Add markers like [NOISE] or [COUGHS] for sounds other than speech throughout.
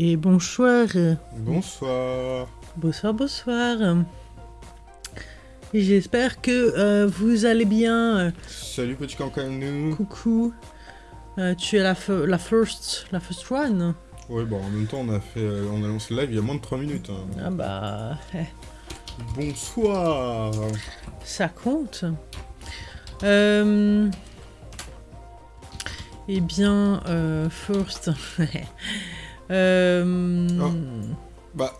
Et bonsoir. Bonsoir. Bonsoir, bonsoir. J'espère que euh, vous allez bien. Salut petit cancanou. Coucou. Euh, tu es la, la first la first one Ouais, bon, en même temps, on a fait, euh, on a lancé le live il y a moins de 3 minutes. hein. Ah bah, eh, Bonsoir. ça compte. Euh, eh bien, first. [LAUGHS] Euh, Oh. Bah,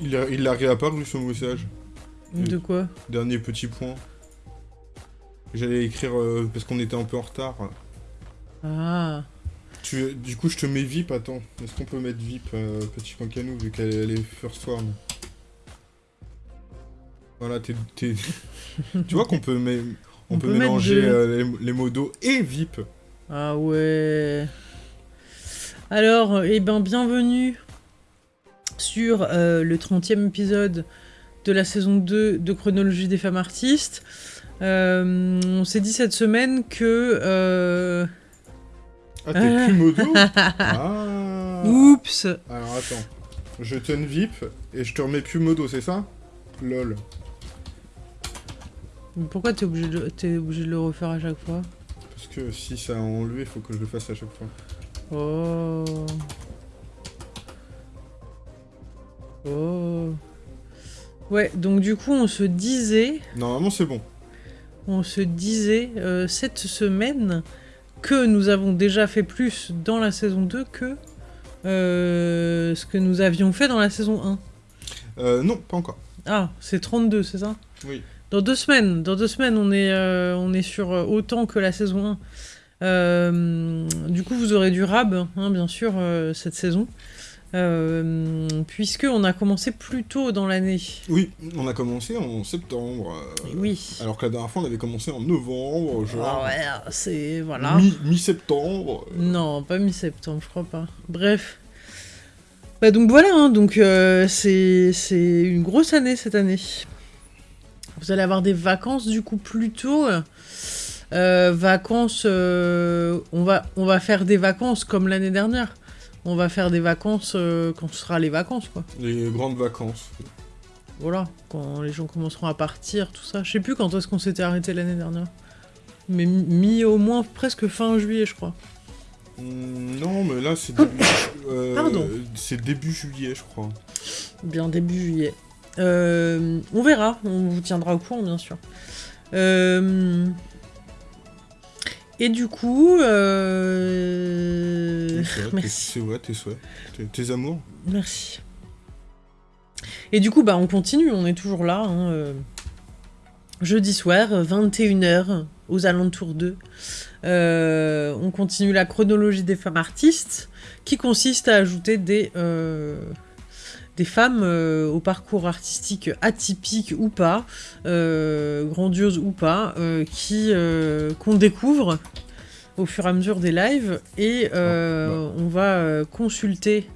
il a, il a réapparu son message. De quoi? Dernier petit point. J'allais écrire euh, parce qu'on était un peu en retard. Ah. Tu, du coup, je te mets VIP, attends. Est-ce qu'on peut mettre VIP, euh, petit cancanou, vu qu'elle elle est first one Voilà, t'es... [LAUGHS] tu vois qu'on peut, on On peut mélanger euh, les, les modos et VIP. Ah ouais. Alors, eh ben, bienvenue sur euh, le 30e épisode de la saison 2 de Chronologie des femmes artistes. Euh, on s'est dit cette semaine que... euh, Ah, t'es plus modo [LAUGHS] Ah Oups Alors attends, je te VIP et je te remets plus modo, c'est ça? Lol. Pourquoi t'es obligé, de... t'es obligé de le refaire à chaque fois? Parce que si ça a enlevé, il faut que je le fasse à chaque fois. Oh... Oh... Ouais, donc du coup, on se disait... Normalement, c'est bon. on se disait euh, cette semaine que nous avons déjà fait plus dans la saison 2 que euh, ce que nous avions fait dans la saison 1. Euh, non, pas encore. Ah, c'est 32, c'est ça? Oui. Dans deux semaines, dans deux semaines, on est, euh, on est sur autant que la saison 1. Euh, du coup, vous aurez du rab, hein, bien sûr, euh, cette saison. Euh, puisque on a commencé plus tôt dans l'année. Oui, on a commencé en septembre. euh, Oui. Alors que la dernière fois, on avait commencé en novembre, genre. Ah ouais, c'est... Voilà. mi- Mi-septembre. Non, pas mi-septembre, je crois pas. Bref. Bah donc voilà, hein, donc euh, c'est c'est une grosse année cette année. Vous allez avoir des vacances du coup plus tôt. Euh, vacances, euh, on, va, on va faire des vacances comme l'année dernière. On va faire des vacances euh, quand ce sera les vacances, quoi. les grandes vacances. Voilà, quand les gens commenceront à partir, tout ça. Je sais plus quand est-ce qu'on s'était arrêté l'année dernière. Mais mi- au moins presque fin juillet, je crois. Hmm, non, mais là, c'est [COUGHS] début. Pardon. Début juillet, je crois. Bien début juillet. On verra, on vous tiendra au courant bien sûr. Euh, et du coup, euh, C'est vrai, [LAUGHS] tes- merci, C'est vrai, tes souhaits. Tes, tes amours. merci. Et du coup, bah on continue, on est toujours là. hein, euh, Jeudi soir, 21h, aux alentours d'eux. Euh, on continue la chronologie des femmes artistes, qui consiste à ajouter des, euh, des femmes euh, au parcours artistique atypique ou pas, euh, grandiose ou pas, euh, qui qu'on découvre au fur et à mesure des lives et euh, on va euh, consulter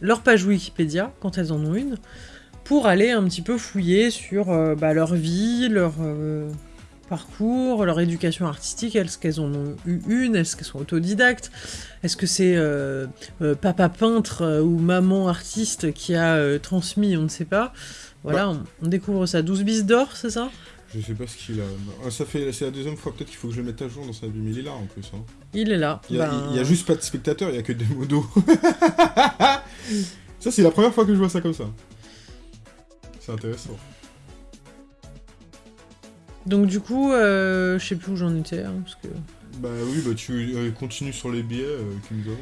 leur page Wikipédia quand elles en ont une pour aller un petit peu fouiller sur euh, bah, leur vie, leur parcours, leur éducation artistique, est-ce qu'elles en ont eu une, est-ce qu'elles sont autodidactes, est-ce que c'est euh, euh, papa peintre euh, ou maman artiste qui a transmis, on ne sait pas. Voilà, on, on découvre ça. 12 bis d'or, c'est ça? Je sais pas ce qu'il a. Ah, ça fait, c'est la deuxième fois peut-être qu'il faut que je le mette à jour dans sa vie, mais il est là en plus. Hein. Il est là. Il y, a, Ben, il y a juste pas de spectateurs, il y a que des modos. [LAUGHS] ça c'est la première fois que je vois ça comme ça. C'est intéressant. Donc du coup, euh, je sais plus où j'en étais, hein, parce que... Bah oui, bah tu euh, continues sur les billets euh, que nous avons.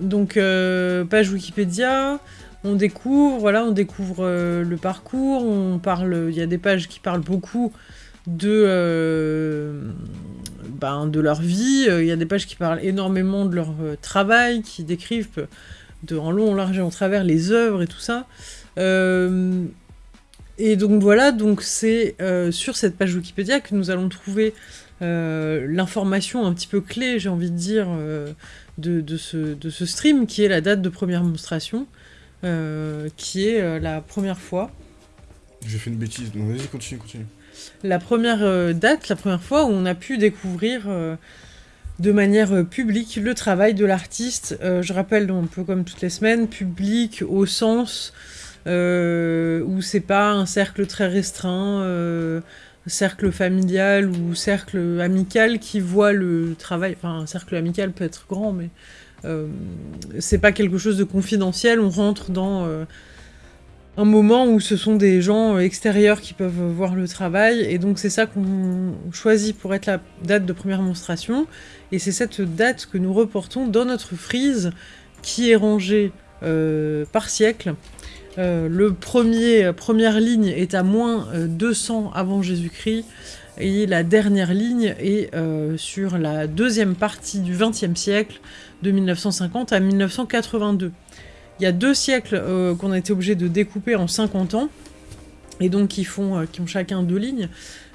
Donc, euh, page Wikipédia, on découvre, voilà, on découvre le parcours, on parle, il y a des pages qui parlent beaucoup de, ben, de leur vie, il y a des pages qui parlent énormément de leur travail, qui décrivent de, en long, en large et en travers les œuvres et tout ça. Et donc voilà, donc c'est euh, sur cette page Wikipédia que nous allons trouver euh, l'information un petit peu clé, j'ai envie de dire, euh, de, de ce, de ce stream, qui est la date de première monstration, qui est la première fois, J'ai fait une bêtise, donc vas-y, continue, continue. la première date, la première fois où on a pu découvrir de manière euh, publique le travail de l'artiste. Euh, je rappelle, un peu comme toutes les semaines, public au sens où c'est pas un cercle très restreint, cercle familial ou cercle amical qui voit le travail. Enfin, un cercle amical peut être grand, mais c'est pas quelque chose de confidentiel. On rentre dans un moment où ce sont des gens extérieurs qui peuvent voir le travail, et donc c'est ça qu'on choisit pour être la date de première monstration, et c'est cette date que nous reportons dans notre frise, qui est rangée euh, par siècle. Euh, le premier, première ligne est à moins 200 euh, avant Jésus-Christ, et la dernière ligne est sur la deuxième partie du XXe siècle, de 1950 à 1982. Il y a deux siècles euh, qu'on a été obligé de découper en 50 ans, et donc qui, font, euh, qui ont chacun deux lignes,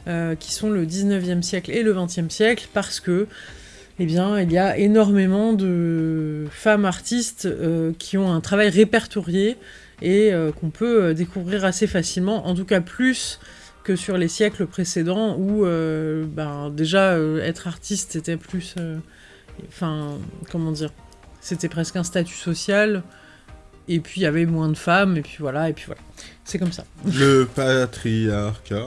euh, qui sont le 19e siècle et le 20e siècle, parce que eh bien, il y a énormément de femmes artistes qui ont un travail répertorié et qu'on peut découvrir assez facilement, en tout cas plus que sur les siècles précédents où ben, déjà être artiste était plus... Enfin, comment dire C'était presque un statut social et puis il y avait moins de femmes, et puis voilà, et puis voilà. C'est comme ça. [LAUGHS] Le patriarcat.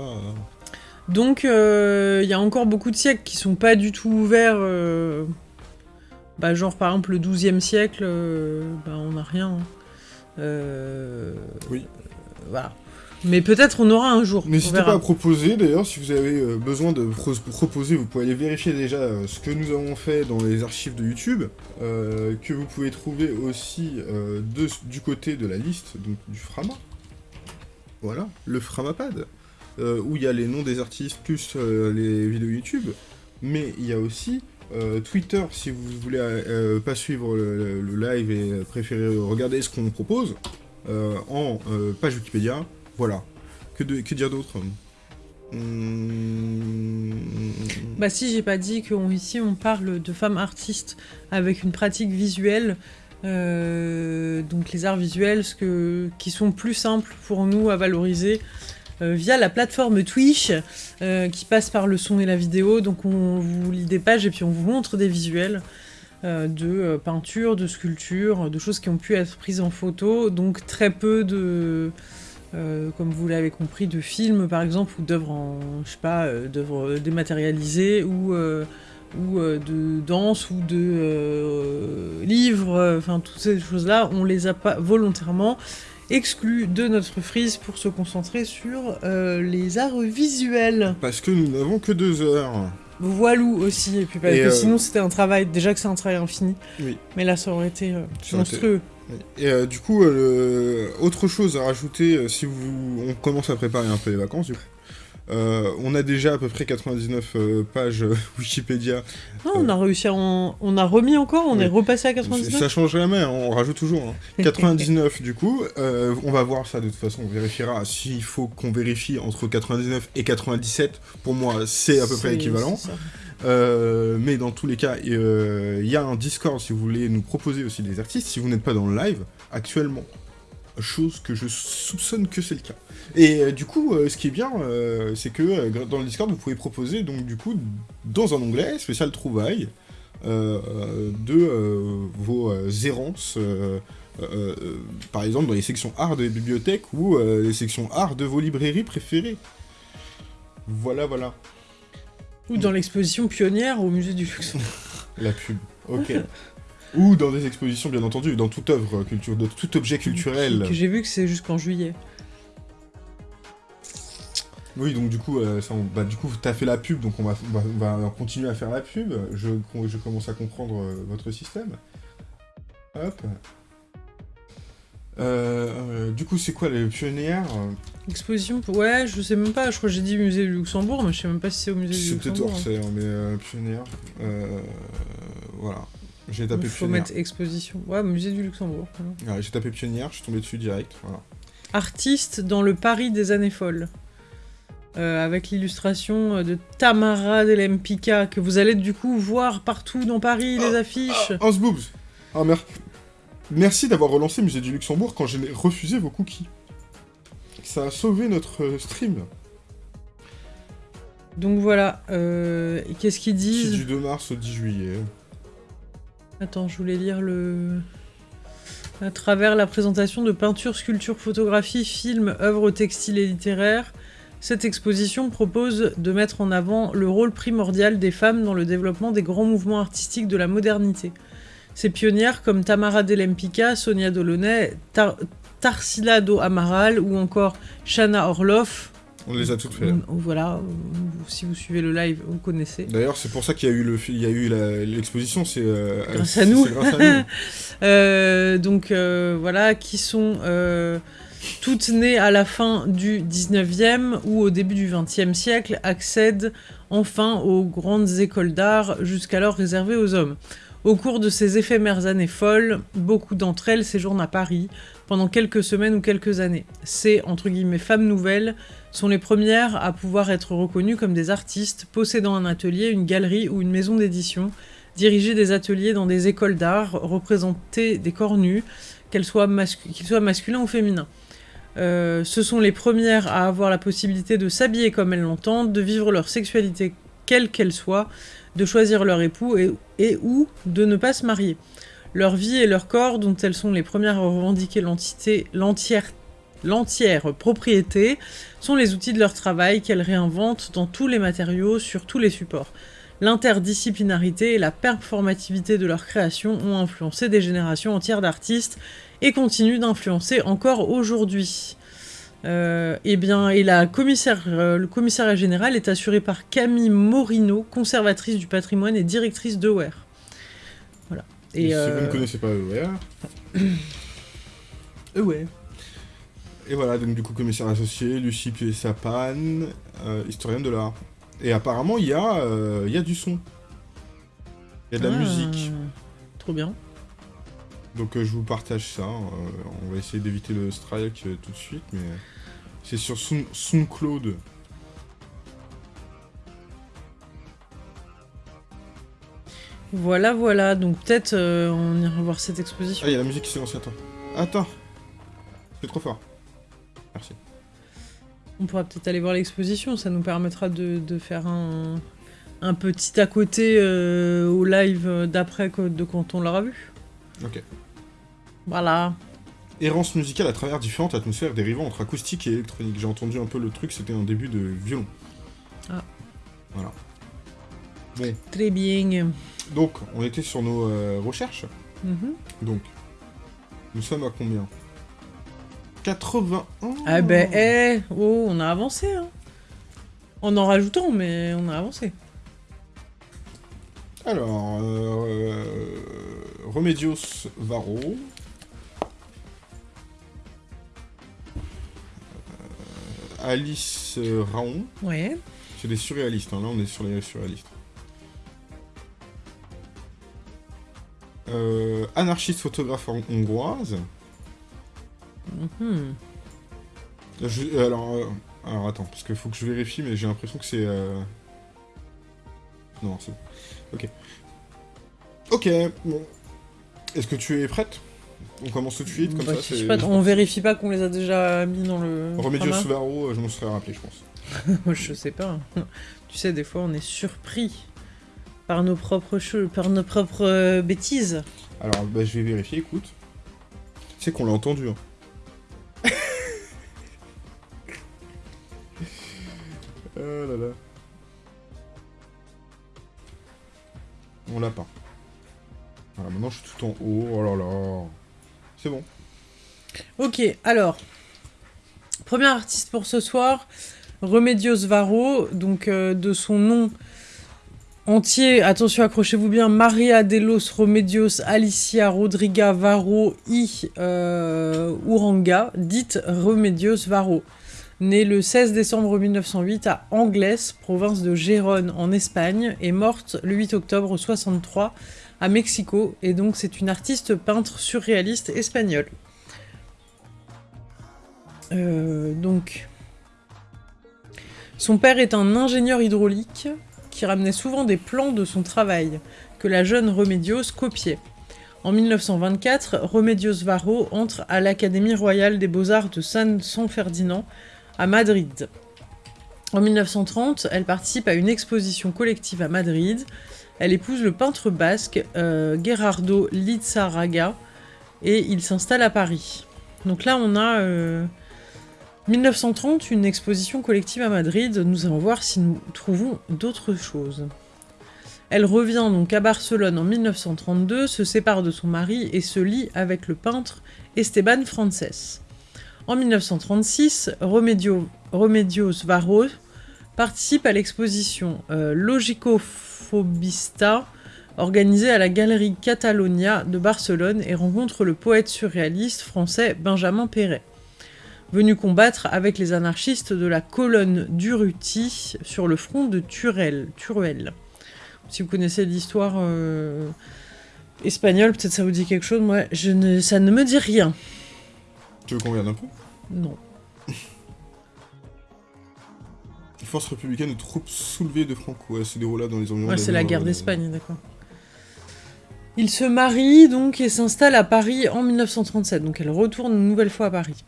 Donc euh, il y a encore beaucoup de siècles qui sont pas du tout ouverts. Euh, bah, genre par exemple le 12e siècle, euh, bah, on n'a rien. Oui. Voilà. Mais peut-être on aura un jour. N'hésitez pas à proposer, d'ailleurs, si vous avez euh, besoin de proposer, vous pouvez aller vérifier déjà euh, ce que nous avons fait dans les archives de YouTube, euh, que vous pouvez trouver aussi du côté de la liste donc, du Frama. Voilà, le Framapad, où il y a les noms des artistes plus les vidéos YouTube, mais il y a aussi Twitter, si vous voulez pas suivre le, live et préférer regarder ce qu'on propose, en page Wikipédia, voilà. Que, dire d'autre? Hmm. Bah si, j'ai pas dit qu'ici on, parle de femmes artistes avec une pratique visuelle, euh, donc les arts visuels, ce que, qui sont plus simples pour nous à valoriser euh, via la plateforme Twitch, euh, qui passe par le son et la vidéo, donc on vous lit des pages et puis on vous montre des visuels de peinture, de sculpture, de choses qui ont pu être prises en photo, donc très peu de euh, comme vous l'avez compris, de films par exemple, ou d'œuvres en, je sais pas, euh, d'œuvres dématérialisées, ou, euh, ou de danse, ou de livres, enfin toutes ces choses-là, on les a pas volontairement exclus de notre frise pour se concentrer sur les arts visuels. Parce que nous n'avons que deux heures. Voilou aussi, et puis parce que sinon c'était un travail, déjà que c'est un travail infini, oui. mais là ça aurait été monstrueux. Et euh, du coup, euh, autre chose à rajouter, euh, si vous, on commence à préparer un peu les vacances, du coup. On a déjà à peu près 99 pages [LAUGHS] Wikipédia. Non, on a réussi à On a remis encore, on est repassé à 99 Ça change jamais, on rajoute toujours. 99 hein. [LAUGHS] du coup, on va voir ça de toute façon, on vérifiera s'il faut qu'on vérifie entre 99 et 97. Pour moi, c'est à peu près équivalent. Euh, mais dans tous les cas, euh, il y a un Discord si vous voulez nous proposer aussi des artistes, si vous n'êtes pas dans le live actuellement. Chose que je soupçonne que c'est le cas. Et euh, du coup, ce qui est bien, c'est que dans le Discord, vous pouvez proposer, donc du coup, dans un onglet spécial trouvailles, de vos errances, par exemple dans les sections art des bibliothèques ou les sections art de vos librairies préférées. Voilà, voilà. Ou dans l'exposition pionnière au musée du Luxembourg. [LAUGHS] La pub, ok. [LAUGHS] Ou dans des expositions, bien entendu, dans toute œuvre culturelle, dans tout objet culturel. Que j'ai vu que c'est jusqu'en juillet. Oui, donc du coup, euh, bah, du coup, t'as fait la pub, donc on va, va, continuer à faire la pub. Je, je commence à comprendre euh, votre système. Hop. Euh, euh, du coup, c'est quoi les pionnières Exposition Ouais, je sais même pas, je crois que j'ai dit musée du Luxembourg, mais je sais même pas si c'est au musée du Luxembourg. C'est peut-être Orsay, hein, mais pionnière. Euh, voilà. J'ai tapé Il faut mettre exposition. Ouais, musée du Luxembourg. j'ai tapé pionnière, je suis tombé dessus direct. Voilà. Artiste dans le Paris des années folles. avec l'illustration de Tamara Delempika, que vous allez du coup voir partout dans Paris, les ah, affiches. Ah, Hans Boobs Ah Merci d'avoir relancé Musée du Luxembourg quand j'ai refusé vos cookies. Ça a sauvé notre euh, stream. Donc voilà, euh, qu'est-ce qu'ils C'est disent? du 2 mars au 10 juillet. Attends, je voulais lire le... À travers la présentation de peintures, sculptures, photographies, films, œuvres textiles et littéraires, cette exposition propose de mettre en avant le rôle primordial des femmes dans le développement des grands mouvements artistiques de la modernité. Ces pionnières comme Tamara Delempica, Sonia Delaunay, Tar Tarsila Do Amaral ou encore Shana Orloff. On les a toutes fait. Mm, Voilà, si vous suivez le live, vous connaissez. D'ailleurs, c'est pour ça qu'il y a eu le, il y a eu la- l'exposition. C'est euh, Grâce à nous. c'est grâce à nous. [LAUGHS] Euh, donc euh, voilà, qui sont toutes nées à la fin du 19e ou au début du 20e siècle, accèdent enfin aux grandes écoles d'art jusqu'alors réservées aux hommes. Au cours de ces éphémères années folles, beaucoup d'entre elles séjournent à Paris pendant quelques semaines ou quelques années. Ces, femmes nouvelles sont les premières à pouvoir être reconnues comme des artistes possédant un atelier, une galerie ou une maison d'édition, diriger des ateliers dans des écoles d'art, représenter des corps nus, qu'ils soient masculins ou féminins. Euh, ce sont les premières à avoir la possibilité de s'habiller comme elles l'entendent, de vivre leur sexualité quelle qu'elle soit, de choisir leur époux et, ou de ne pas se marier. Leur vie et leur corps, dont elles sont les premières à revendiquer l'entière propriété, sont les outils de leur travail qu'elles réinventent dans tous les matériaux, sur tous les supports. L'interdisciplinarité et la performativité de leur création ont influencé des générations entières d'artistes et continuent d'influencer encore aujourd'hui. Euh, eh bien, et la commissaire, euh, le commissariat général est assuré par Camille Morino, conservatrice du patrimoine et directrice d'EOR. Voilà. Et Et si vous euh, ne connaissez pas EOR, euh, ouais. et voilà, donc du coup, commissaire associé, Lucie Pied-Sapan, euh, historienne de l'art. Et apparemment, il y, a, euh, il y a du son. Il y a de la Ah, musique. Trop bien. Donc euh, je vous partage ça. euh, on va essayer d'éviter le strike euh, tout de suite, mais c'est sur Sound- SoundCloud. Voilà, voilà. Donc peut-être on ira voir cette Ah, exposition. il y a la musique qui s'est lancée, attends. Attends C'est trop fort. Merci. On pourra peut-être aller voir l'exposition. Ça nous permettra de, de faire un, un petit à côté au live d'après de quand on l'aura vu. Ok. Voilà. Errance musicale à travers différentes atmosphères dérivant entre acoustique et électronique. J'ai entendu un peu le truc, c'était un début de violon. Ah. Voilà. Bon, Très bien. donc on était sur nos euh, recherches. Mhm. Donc, nous sommes à combien? 81 Ah ben, eh, oh, on a avancé, hein. En en rajoutant, mais on a avancé. Alors, euh, Remedios Varro. Alice euh, Raon. Ouais. C'est des surréalistes, hein, là on est sur les surréalistes. Euh, anarchiste photographe hon- hongroise. Mhm. Je- euh, alors, euh, alors attends, parce qu'il faut que je vérifie, mais j'ai l'impression que c'est. euh, Non, c'est. Ok. Ok, bon. Est-ce que tu es prête? On commence tout de suite, comme Bah, ça. je sais c'est- pas, on vérifie pas qu'on les a déjà mis dans le. Format Varro, euh, je m'en serais rappelé, je pense. [LAUGHS] Moi, je sais pas. [LAUGHS] Tu sais, des fois, on est surpris par nos propres choses, par nos propres euh, bêtises. Alors, bah, je vais vérifier, écoute. Tu sais qu'on l'a entendu, hein. [LAUGHS] oh là là. On l'a pas. Voilà, maintenant je suis tout en haut. Oh là là. C'est bon. Ok, alors. Premier artiste pour ce soir, Remedios Varro, donc euh, de son nom entier, attention, accrochez-vous bien, Maria de los Remedios Alicia Rodriga Varro y euh, Uranga, dite Remedios Varro. Née le 16 décembre 1908 à Anglès, province de Gérone en Espagne, et morte le 8 octobre 63 à Mexico, et donc c'est une artiste peintre surréaliste espagnole. Euh, donc, son père est un ingénieur hydraulique qui ramenait souvent des plans de son travail que la jeune Remedios copiait. En 1924, Remedios Varro entre à l'Académie royale des beaux-arts de San, San Ferdinand à Madrid. En 1930, elle participe à une exposition collective à Madrid. Elle épouse le peintre basque euh, Gerardo Lizarraga et il s'installe à Paris. Donc là, on a 1930, une exposition collective à Madrid. Nous allons voir si nous trouvons d'autres choses. Elle revient donc à Barcelone en 1932, se sépare de son mari et se lie avec le peintre Esteban Frances. En 1936, Remedio, Remedios Varro participe à l'exposition euh, Logicophobista organisée à la Galerie Catalonia de Barcelone et rencontre le poète surréaliste français Benjamin Perret, venu combattre avec les anarchistes de la colonne d'Urruti sur le front de Turel. Turuel. Si vous connaissez l'histoire euh, espagnole, peut-être ça vous dit quelque chose. Moi, je ne, ça ne me dit rien. Tu veux qu'on regarde un peu? Non. Les forces républicaines de troupes soulevées de Franco. se déroula dans les environs. Ouais, c'est la guerre d'Espagne, d'accord. Il se marie donc et s'installe à Paris en 1937. Donc elle retourne une nouvelle fois à Paris.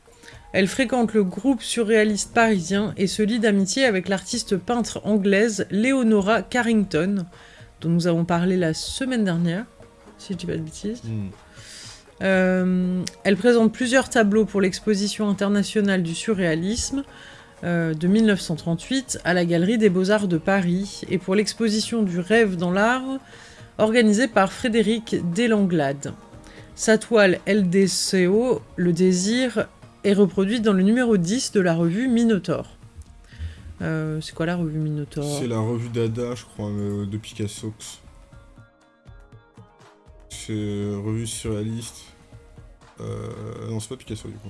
Elle fréquente le groupe surréaliste parisien et se lie d'amitié avec l'artiste peintre anglaise Leonora Carrington, dont nous avons parlé la semaine dernière, si je dis pas de bêtises. Hmm. Euh, elle présente plusieurs tableaux pour l'exposition internationale du surréalisme euh, de 1938 à la Galerie des Beaux-Arts de Paris et pour l'exposition du rêve dans l'art organisée par Frédéric Delanglade. Sa toile LDCO, Le désir, est reproduite dans le numéro 10 de la revue Minotaur. Euh, c'est quoi la revue Minotaur? C'est la revue Dada, je crois, de Picasso. C'est revue surréaliste. Euh, non, c'est pas Picasso du coup.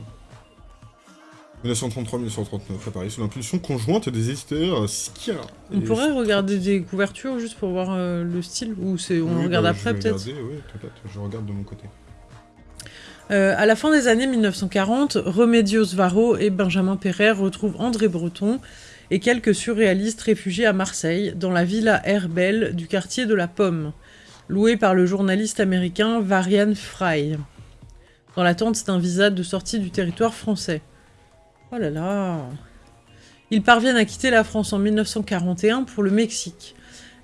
1933-1939 à Paris, sous l'impulsion conjointe des éditeurs euh, Skira. On pourrait regarder des couvertures juste pour voir euh, le style Ou c'est on regarde bah, après peut-être? Oui, je regarde de mon côté. Euh, à la fin des années 1940, Remedios Varro et Benjamin Perret retrouvent André Breton et quelques surréalistes réfugiés à Marseille, dans la villa Herbel du quartier de la Pomme, louée par le journaliste américain Varian Fry, dans l'attente d'un visa de sortie du territoire français. Oh là là Ils parviennent à quitter la France en 1941 pour le Mexique.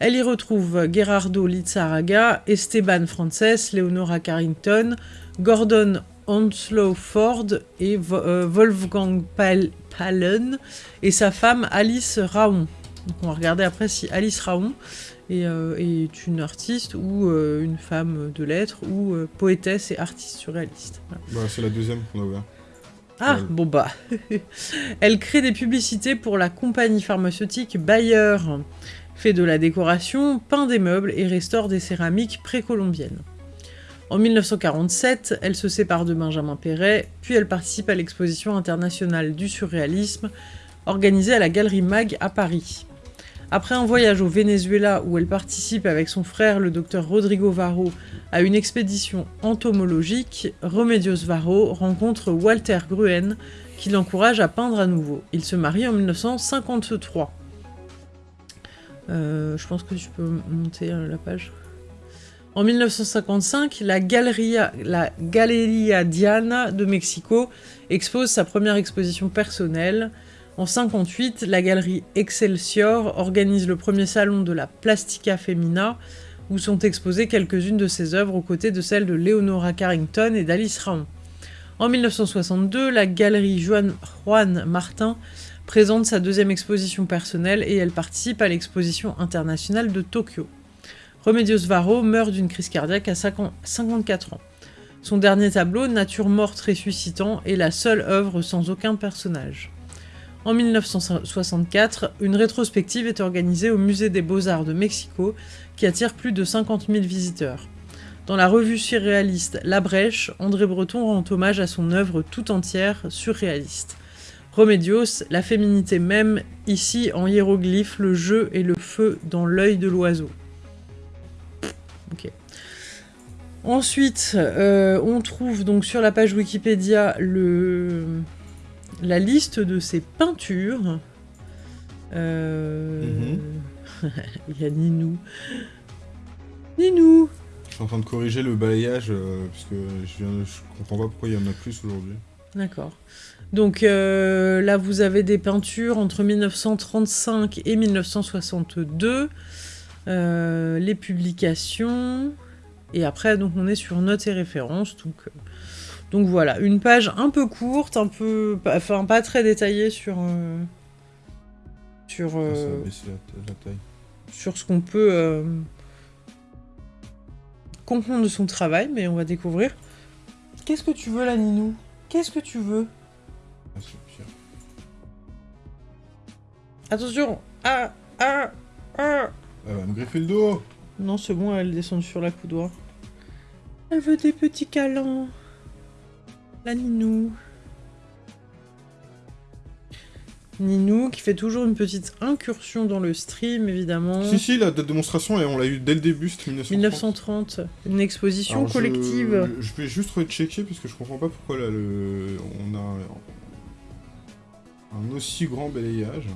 Elle y retrouve Gerardo Lizarraga, Esteban Frances, Leonora Carrington, Gordon Onslow Ford et euh, Wolfgang Pallen et sa femme Alice Raon. on va regarder après si Alice Raon est, euh, une artiste ou euh, une femme de lettres ou poétesse et artiste surréaliste. Bah, c'est la deuxième qu'on a ouvert. Ah, bon bah. Elle crée des publicités pour la compagnie pharmaceutique Bayer, fait de la décoration, peint des meubles et restaure des céramiques précolombiennes. En 1947, elle se sépare de Benjamin Perret, puis elle participe à l'exposition internationale du surréalisme organisée à la Galerie Mag à Paris. Après un voyage au Venezuela où elle participe avec son frère le docteur Rodrigo Varro à une expédition entomologique, Remedios Varro rencontre Walter Gruen qui l'encourage à peindre à nouveau. Ils se marient en 1953. Euh, je pense que tu peux monter euh, la page. En 1955, la Galeria, la Galeria Diana de Mexico expose sa première exposition personnelle. En 58, la galerie Excelsior organise le premier salon de la Plastica Femina, où sont exposées quelques-unes de ses œuvres aux côtés de celles de Leonora Carrington et d'Alice Raon. En 1962, la galerie Juan, Juan Martin présente sa deuxième exposition personnelle et elle participe à l'exposition internationale de Tokyo. Remedios Varro meurt d'une crise cardiaque à 54 ans. Son dernier tableau, Nature morte ressuscitant, est la seule œuvre sans aucun personnage. En 1964, une rétrospective est organisée au Musée des Beaux-Arts de Mexico qui attire plus de 50 000 visiteurs. Dans la revue surréaliste La Brèche, André Breton rend hommage à son œuvre tout entière surréaliste. Remedios, la féminité même, ici en hiéroglyphe, le jeu et le feu dans l'œil de l'oiseau. Ensuite, euh, on trouve donc sur la page Wikipédia le, la liste de ses peintures. Euh, mhm. [LAUGHS] Il y a Ninou. Ninou Je suis en train de corriger le balayage, euh, parce que je, viens, je comprends pas pourquoi il y en a plus aujourd'hui. D'accord. Donc euh, là, vous avez des peintures entre 1935 et 1962, euh, les publications, et après, donc on est sur notes et références. Donc, donc voilà, une page un peu courte, un peu, enfin pas très détaillée sur sur Ah, ça va baisser la, la taille. sur ce qu'on peut comprendre de son travail, mais on va découvrir. Qu'est-ce que tu veux là, Ninou? Qu'est-ce que tu veux? Ah. Attention Ah Ah Ah Elle va me griffer le dos Non, c'est bon, elle descend sur la coudoir. Elle veut des petits câlins. La Ninou. Ninou qui fait toujours une petite incursion dans le stream, évidemment. Si, si, la date de démonstration, et on l'a eu dès le début, c'était 1930. 1930, une exposition Alors, je- collective. Je, vais juste rechecker parce que je comprends pas pourquoi là le on a un aussi grand balayage.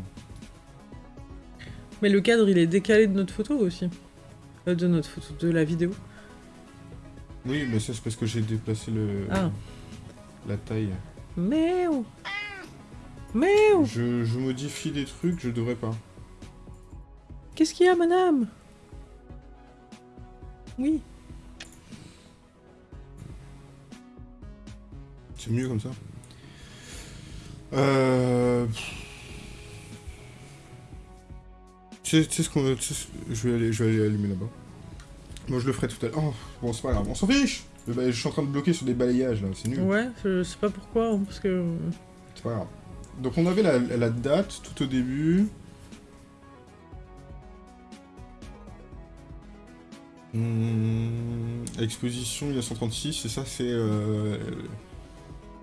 Mais le cadre, il est décalé de notre photo aussi. Euh, de notre photo, de la vidéo. Oui, mais ça c'est parce que j'ai déplacé le Ah. La taille. Miaou Miaou Je, je modifie des trucs, je devrais pas. Qu'est-ce qu'il y a, madame? Oui. C'est mieux comme ça. Euh... Tu sais, ce qu'on... tu sais ce- Je vais aller, je vais aller allumer là-bas. Moi je le ferai tout à l'heure. Oh, bon c'est pas grave, on s'en fiche Le ba- Je suis en train de bloquer sur des balayages là, c'est nul. Ouais, je sais pas pourquoi, hein, parce que... C'est pas grave. Donc on avait la, la date tout au début. Hmm, exposition 1936, et ça c'est euh,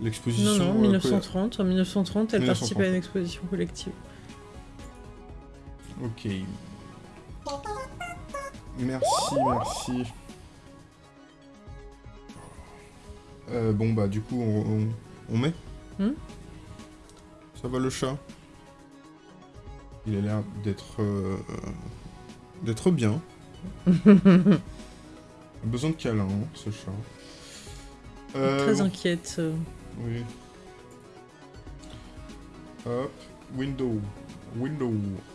l'exposition. Non, non, euh, 1930. En 1930, elle 1930. participe à une exposition collective. Ok. Merci, merci. Euh, bon bah du coup on, on, on met Hmm Ça va le chat? Il a l'air d'être euh, d'être bien. [LAUGHS] Besoin de câlin, hein, ce chat. Euh, Très bon, inquiète. euh. oui. Hop, window. Window.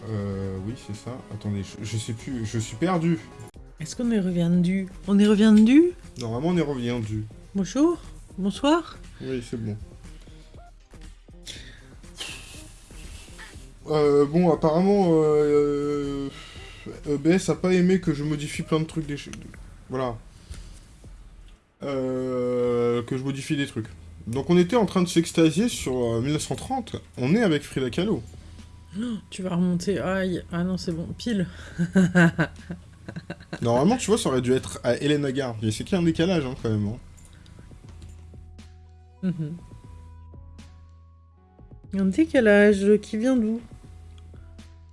Euh, oui, c'est ça. Attendez, je, je sais plus, je suis perdu. Est-ce qu'on est reviendu On est reviendu Normalement, on est reviendu. Bonjour Bonsoir Oui, c'est bon. Euh, bon, apparemment, euh, euh, EBS a pas aimé que je modifie plein de trucs. Des... Voilà. Euh, que je modifie des trucs. Donc on était en train de s'extasier sur euh, 1930. On est avec Frida Kahlo. [GASPS] Tu vas remonter. Aïe. Ah non, c'est bon. Pile. [LAUGHS] Normalement, tu vois, ça aurait dû être à Hélène Agar. Mais c'est qu'il y a un décalage, hein, quand même. hein. Mhm. Un décalage qui vient d'où?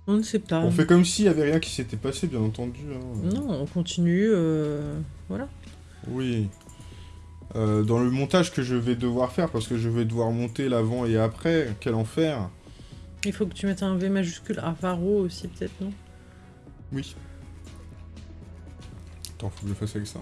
On ne sait pas. On fait comme s'il y avait rien qui s'était passé, bien entendu. hein. Non, on continue. euh, Voilà. Oui. Euh, dans le montage que je vais devoir faire, parce que je vais devoir monter l'avant et après, quel enfer. Il faut que tu mettes un V majuscule à Varro aussi, peut-être, non? Oui. Attends, faut que je le fasse avec ça.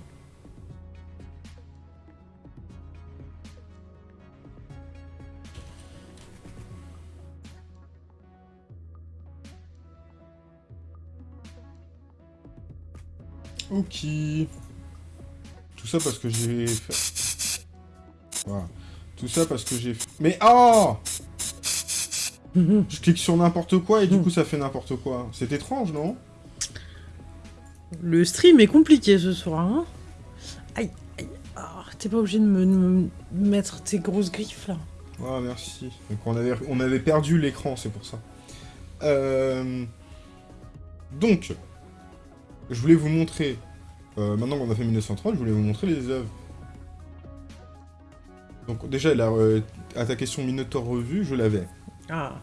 Ok. Tout ça parce que j'ai fait... Voilà. Tout ça parce que j'ai fait... Mais oh Je clique sur n'importe quoi et du coup ça fait n'importe quoi. C'est étrange, non? Le stream est compliqué ce soir, hein Aïe, aïe. Ah, T'es pas obligé de me, de me mettre tes grosses griffes, là. Ah, merci. Donc on avait, on avait perdu l'écran, c'est pour ça. Euh, Donc, je voulais vous montrer... euh, maintenant qu'on a fait 1930, je voulais vous montrer les œuvres. Donc déjà, euh, à ta question Minotaur revue, je l'avais. Ah,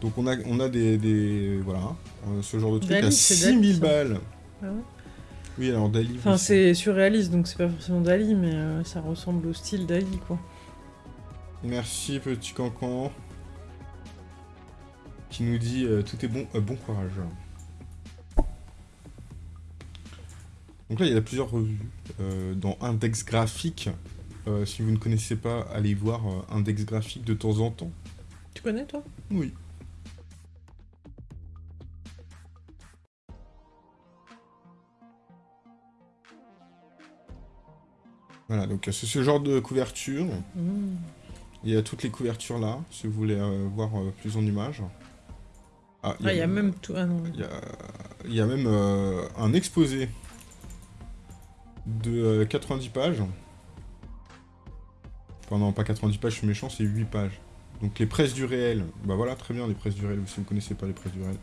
Donc on a, on a des, des- Voilà, euh, ce genre de truc à c'est 6000 Dali, ça. balles. Ah ouais Oui, alors Dali... Enfin, c'est surréaliste, donc c'est pas forcément Dali, mais euh, ça ressemble au style Dali, quoi. Merci petit cancan. Qui nous dit euh, tout est bon, euh, bon courage. Donc là il y a plusieurs revues. Euh, dans Index Graphique, Euh, si vous ne connaissez pas, allez voir euh, Index Graphique de temps en temps. Tu connais, toi? Oui. Voilà, donc c'est ce genre de couverture. Mmh. Il y a toutes les couvertures là, si vous voulez euh, voir plus en images. Ah, il y a même tout. Ah non. Il y a, il y a même un exposé de euh, 90 pages. Enfin non, pas 90 pages, je suis méchant, c'est 8 pages. Donc les presses du réel, bah voilà, très bien les presses du réel, si vous connaissez pas les presses du réel.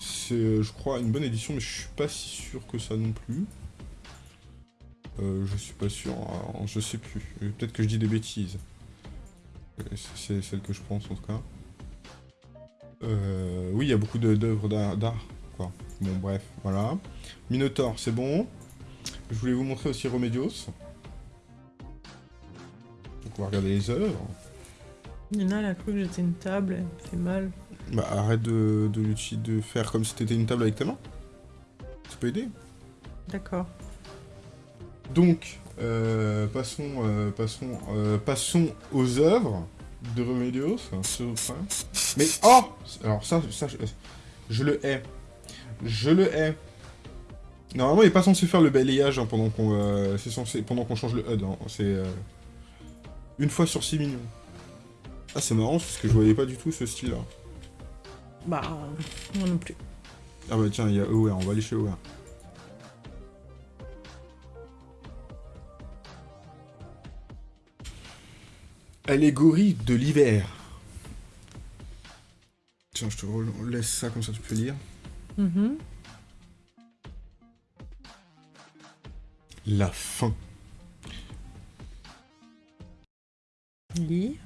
C'est, euh, je crois, une bonne édition, mais je suis pas si sûr que ça non plus. Euh, je suis pas sûr, alors, je sais plus. Euh, Peut-être que je dis des bêtises. Euh, C'est celle que je pense en tout cas. Euh, oui, il y a beaucoup d'œuvres d'art, quoi. Bon, bref, voilà. Minotaur, c'est bon. Je voulais vous montrer aussi Remedios. Donc on va regarder les œuvres. Nina, elle a cru que j'étais une table, elle me fait mal. Bah arrête de, de, faire comme si t'étais une table avec tes mains. Ça peut aider. D'accord. Donc, euh, passons, euh, passons, euh, passons aux œuvres de Remedios. Mais oh Alors ça, ça je, je le hais. Je le hais. Normalement, il est pas censé faire le balayage hein, pendant qu'on euh, pendant qu'on change le HUD. hein. C'est euh, une fois sur 6 millions. Ah, c'est marrant parce que je voyais pas du tout ce style-là. Bah, moi non plus. Ah bah tiens, il y a Aware, on va aller chez Aware. Allégorie de l'hiver. Tiens, je te laisse ça comme ça tu peux lire. Mhm. La fin. Lis.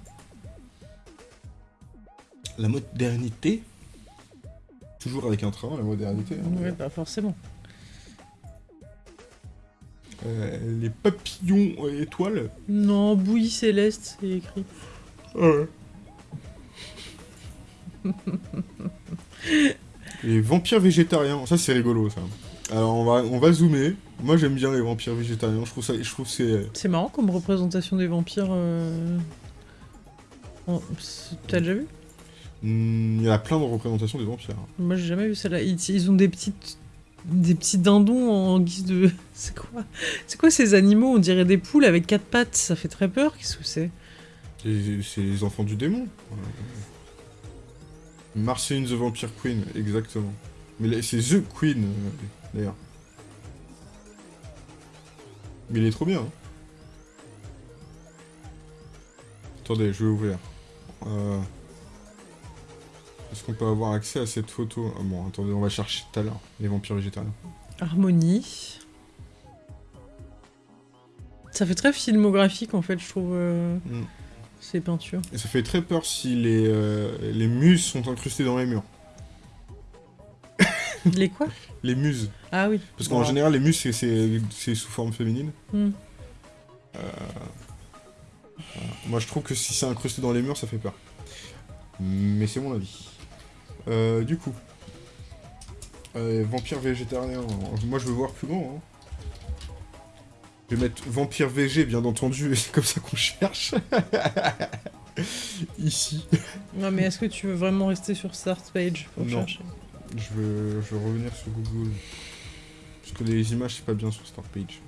La modernité. Toujours avec un train, la modernité. hein. Ouais, bah forcément. Euh, les papillons euh, étoiles. Non, bouillie céleste, c'est écrit. Ouais. [LAUGHS] les vampires végétariens, ça c'est rigolo ça. Alors on va, on va zoomer. Moi j'aime bien les vampires végétariens, je trouve ça, je trouve c'est... C'est marrant comme représentation des vampires. euh, T'as déjà vu? Hmm, Il y a plein de représentations des vampires. Moi j'ai jamais vu celle-là. Ils, ils ont des petites. Des petits dindons en guise de. [LAUGHS] C'est quoi? C'est quoi ces animaux? On dirait des poules avec quatre pattes. Ça fait très peur. Qu'est-ce que c'est? C'est les enfants du démon. Marceline the Vampire Queen, exactement. Mais c'est The Queen, euh, d'ailleurs. Mais il est trop bien. hein. Attendez, je vais ouvrir. Euh, Est-ce qu'on peut avoir accès à cette photo? Ah Bon, attendez, on va chercher tout à l'heure. Les vampires végétariens. Harmonie. Ça fait très filmographique en fait, je trouve. euh, Mm. Ces peintures. Et ça fait très peur si les, euh, les muses sont incrustées dans les murs. Les quoi? Les muses. Ah oui. Parce qu'en général, les muses, c'est- sous forme féminine. Hmm. Voilà. Moi, je trouve que si c'est incrusté dans les murs, ça fait peur. Mais c'est mon avis. Euh, du coup. Euh, vampire végétarien. Moi, je veux voir plus grand. Hein. Je vais mettre vampire VG, bien entendu, et [LAUGHS] c'est comme ça qu'on cherche. [LAUGHS] Ici. Non mais est-ce que tu veux vraiment rester sur Start Page pour Non. chercher? Je veux, je revenir sur Google. Parce que les images, c'est pas bien sur Start Page.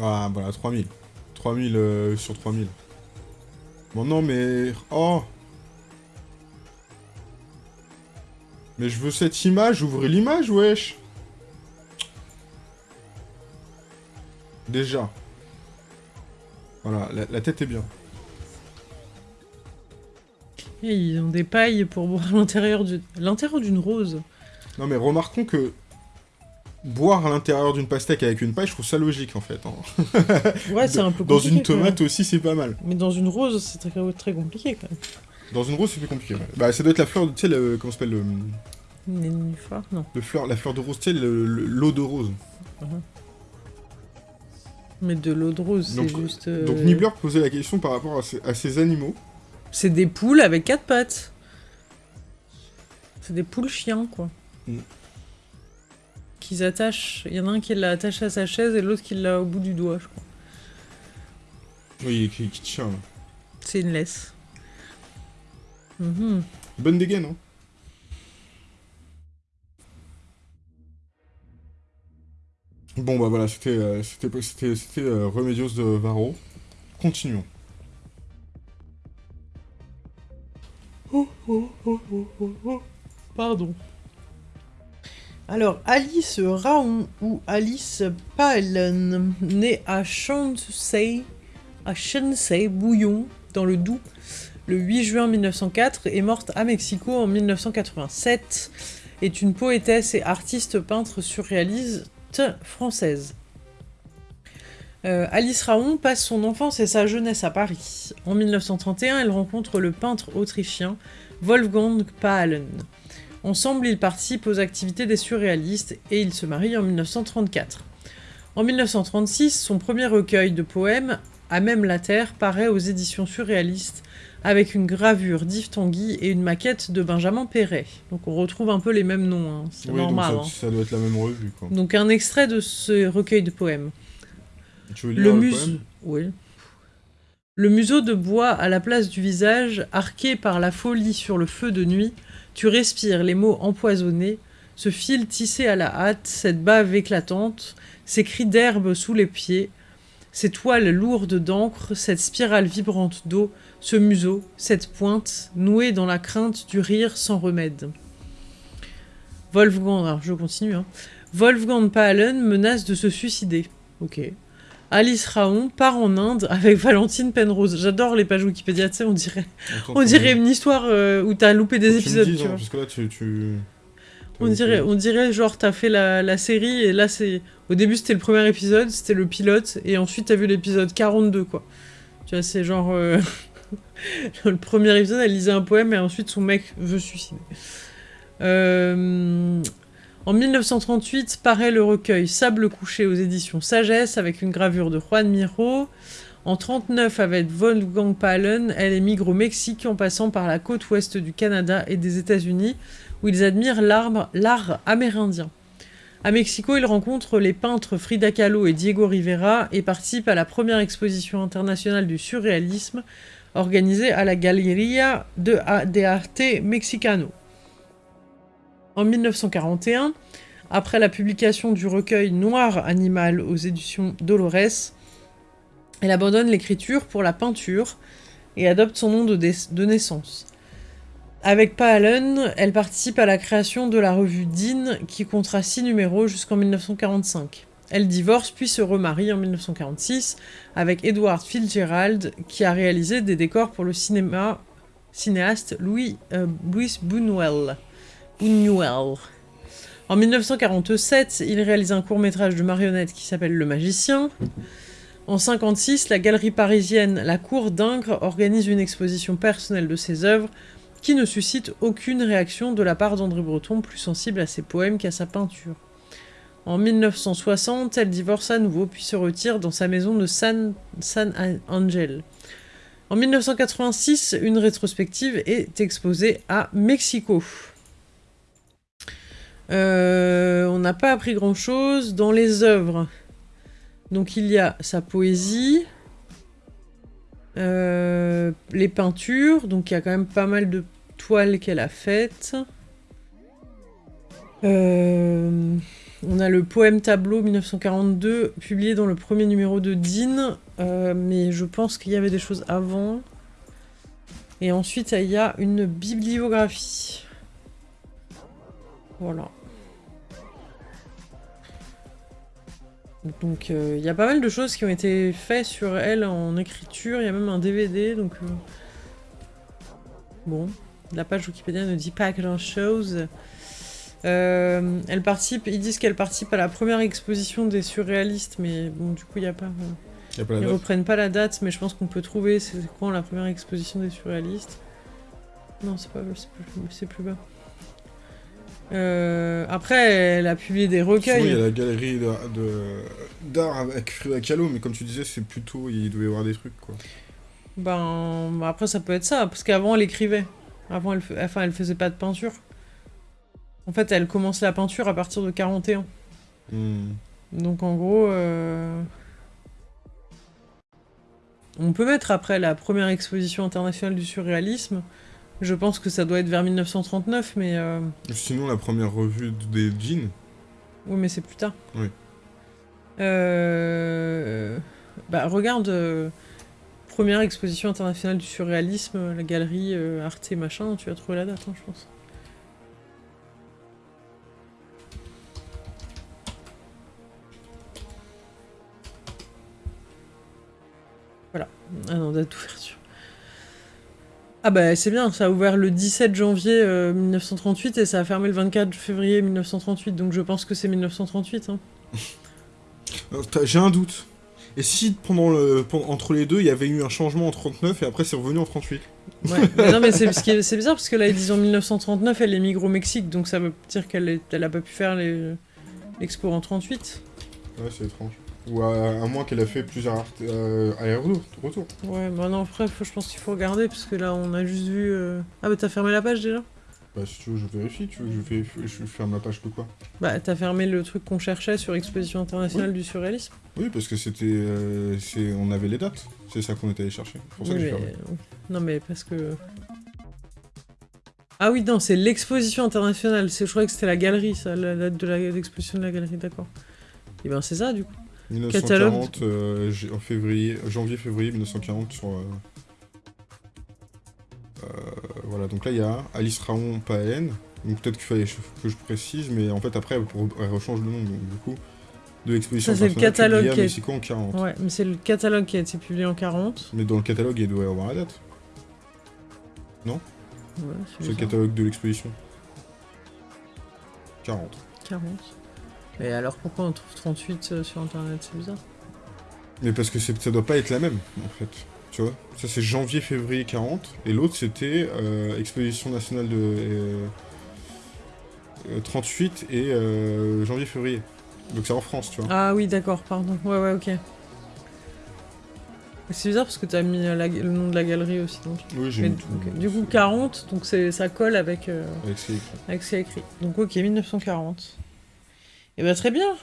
Ah, voilà, 3000. 3000 euh, sur 3000. Bon, non, mais... Oh Mais je veux cette image, ouvrez l'image, wesh Déjà. Voilà, la, la tête est bien. Et Ils ont des pailles pour boire [LAUGHS] l'intérieur du... l'intérieur d'une rose. Non mais remarquons que boire à l'intérieur d'une pastèque avec une paille, je trouve ça logique en fait. hein. Ouais, c'est un peu Dans compliqué. une quand même. tomate aussi, c'est pas mal. Mais dans une rose, c'est très, très compliqué quand même. Dans une rose, c'est plus compliqué. ouais. Bah, ça doit être la fleur, tu sais, le, comment s'appelle, le, Nénuphar Non. le fleur, la fleur de rose, tu sais, le- le- l'eau de rose. Mais de l'eau de rose, c'est Donc- juste... euh, Donc Nibbler posait la question par rapport à ces, à ces animaux. C'est des poules avec quatre pattes. C'est des poules chiens, quoi. Mm. Qu'ils attachent. Il y en a un qui l'a attaché à sa chaise et l'autre qui l'a au bout du doigt, je crois. Oui, il est écrit qui tient. là. C'est une laisse. Mhm. Bonne dégaine, hein Bon bah voilà, c'était euh, c'était euh, Remedios de Varro. Continuons. Pardon. Alors, Alice Raon ou Alice Pallen, née à Shansei, à Bouillon, dans le Doubs, le 8 juin 1904, est morte à Mexico en 1987, est une poétesse et artiste peintre surréaliste française. Euh, Alice Raon passe son enfance et sa jeunesse à Paris. En 1931, elle rencontre le peintre autrichien Wolfgang Paalen. Ensemble, ils participent aux activités des surréalistes et ils se marient en 1934. En 1936, son premier recueil de poèmes, À même la Terre, paraît aux éditions surréalistes avec une gravure d'Yves Tanguy et une maquette de Benjamin Perret. Donc on retrouve un peu les mêmes noms, hein, c'est Oui, donc normal. ça, hein. ça doit être la même revue, quoi. Donc un extrait de ce recueil de poèmes. Tu veux lire Le le museau. poème? Oui. Le museau de bois à la place du visage, arqué par la folie sur le feu de nuit, tu respires les mots empoisonnés, ce fil tissé à la hâte, cette bave éclatante, ces cris d'herbe sous les pieds, ces toiles lourdes d'encre, cette spirale vibrante d'eau, ce museau, cette pointe, nouée dans la crainte du rire sans remède. Wolfgang, alors je continue, hein. Wolfgang Paalen menace de se suicider. Ok. Alice Raon part en Inde avec Valentine Penrose. J'adore les pages Wikipédia, tu sais, on dirait, on dirait une histoire euh, où t'as loupé des épisodes, dises, tu hein, vois. parce que là, tu... tu... On dirait, on dirait genre t'as fait la, la série et là c'est... Au début c'était le premier épisode, c'était le pilote, et ensuite t'as vu l'épisode 42 quoi. Tu vois, c'est genre... euh, [LAUGHS] le premier épisode elle lisait un poème et ensuite son mec veut suicider. Euh, En 1938 paraît le recueil Sable couché aux éditions Sagesse avec une gravure de Juan Miro. En 39 avec Wolfgang Paalen, elle émigre au Mexique en passant par la côte ouest du Canada et des États-Unis où ils admirent l'art amérindien. À Mexico, ils rencontrent les peintres Frida Kahlo et Diego Rivera et participent à la première exposition internationale du surréalisme organisée à la Galería de, Arte Mexicano. En 1941, après la publication du recueil Noir Animal aux éditions Dolores, elle abandonne l'écriture pour la peinture et adopte son nom de naissance. Avec Paalen, elle participe à la création de la revue Dean qui comptera six numéros jusqu'en 1945. Elle divorce puis se remarie en 1946 avec Edward Fitzgerald qui a réalisé des décors pour le cinéma cinéaste Louis, euh. En 1947, il réalise un court-métrage de marionnette qui s'appelle Le Magicien. En 1956, la galerie parisienne La Cour d'Ingres organise une exposition personnelle de ses œuvres qui ne suscite aucune réaction de la part d'André Breton, plus sensible à ses poèmes qu'à sa peinture. En 1960, elle divorce à nouveau puis se retire dans sa maison de San, San Angel. En 1986, une rétrospective est exposée à Mexico. Euh, on n'a pas appris grand-chose dans les œuvres. Donc il y a sa poésie, euh, les peintures, donc il y a quand même pas mal de qu'elle a faites. Euh, on a le poème tableau 1942, publié dans le premier numéro de Dean, euh, mais je pense qu'il y avait des choses avant. Et ensuite, il y a une bibliographie. Voilà. Donc euh, il y a pas mal de choses qui ont été faites sur elle en écriture, il y a même un DVD, Bon, la page Wikipédia ne dit pas grand chose. Euh, elle participe, ils disent qu'elle participe à la première exposition des surréalistes, mais bon, du coup, il n'y a pas. Y a pas la Ils date reprennent pas la date, mais je pense qu'on peut trouver c'est quand la première exposition des surréalistes. Non, c'est pas c'est plus, bas. Euh, après, elle a publié des Sinon, il y a recueils. la galerie d'art avec Frida Kahlo, mais comme tu disais, c'est plutôt... Il devait y avoir des trucs, quoi. Ben, après, ça peut être ça, parce qu'avant, elle écrivait. Avant, elle, enfin, elle faisait pas de peinture. En fait, elle commence la peinture à partir de 41. Hmm. Donc en gros, euh, on peut mettre après la première exposition internationale du surréalisme. Je pense que ça doit être vers 1939, mais euh, Sinon, la première revue des jeans. oui, mais c'est plus tard. Oui. Euh, Bah regarde, euh, première exposition internationale du surréalisme, la galerie euh, Arte machin, tu vas trouver la date, hein, je pense. Voilà. Ah non, date d'ouverture. Ah bah c'est bien, ça a ouvert le 17 janvier euh, 1938 et ça a fermé le 24 février 1938, donc je pense que c'est 1938. Hein. [LAUGHS] J'ai un doute. Et si pendant le, entre les deux, il y avait eu un changement en 39 et après c'est revenu en 38 Ouais. [LAUGHS] mais non mais c'est ce bizarre parce que là ils disent en 1939 elle émigre au Mexique, donc ça veut dire qu'elle elle a pas pu faire les- l'expo en 38. Ouais, c'est étrange. Ou à, à moins qu'elle a fait plusieurs art- euh, allers-retours. retours. Ouais, bah non, après faut- je pense qu'il faut regarder parce que là on a juste vu... euh, Ah bah t'as fermé la page déjà? Bah, si tu veux, je vérifie. Tu veux que je, ferme la page de quoi? Bah t'as fermé le truc qu'on cherchait sur Exposition internationale du surréalisme. Oui, parce que c'était. euh, on avait les dates. C'est ça qu'on était allé chercher. Pour ça Oui, que j'ai mais- fermé. Non mais parce que... Ah oui, non, c'est l'exposition internationale. C'est- Je croyais que c'était la galerie, ça, la date de l'exposition de la galerie, d'accord. Et ben c'est ça du coup. 1940, euh, j- en février, janvier-février 1940 sur. euh, euh, voilà, donc là il y a Alice Raon Paen. Donc peut-être qu'il fallait que je précise, mais en fait après pour- elle rechange le nom donc, du coup de l'exposition Ça, c'est le catalogue qui est- en 40. Ouais, mais c'est le catalogue qui a été publié en 40. Mais dans le catalogue il doit y avoir la date. Ouais, C'est le catalogue de l'exposition. 40. 40. Et alors pourquoi on trouve 38 euh, sur internet? C'est bizarre. Mais parce que ça doit pas être la même, en fait. Tu vois Ça, c'est janvier-février 40, et l'autre, c'était euh, Exposition nationale de euh, euh, 38 et euh, janvier-février. Donc c'est en France, tu vois. Ah oui, d'accord, pardon. Ouais, ouais, ok. C'est bizarre parce que t'as mis euh, la- le nom de la galerie aussi. Donc. Oui, j'ai mis. Du coup, 40, donc ça colle avec, euh, Avec ce qui est écrit. Donc ok, 1940. Et bah très bien.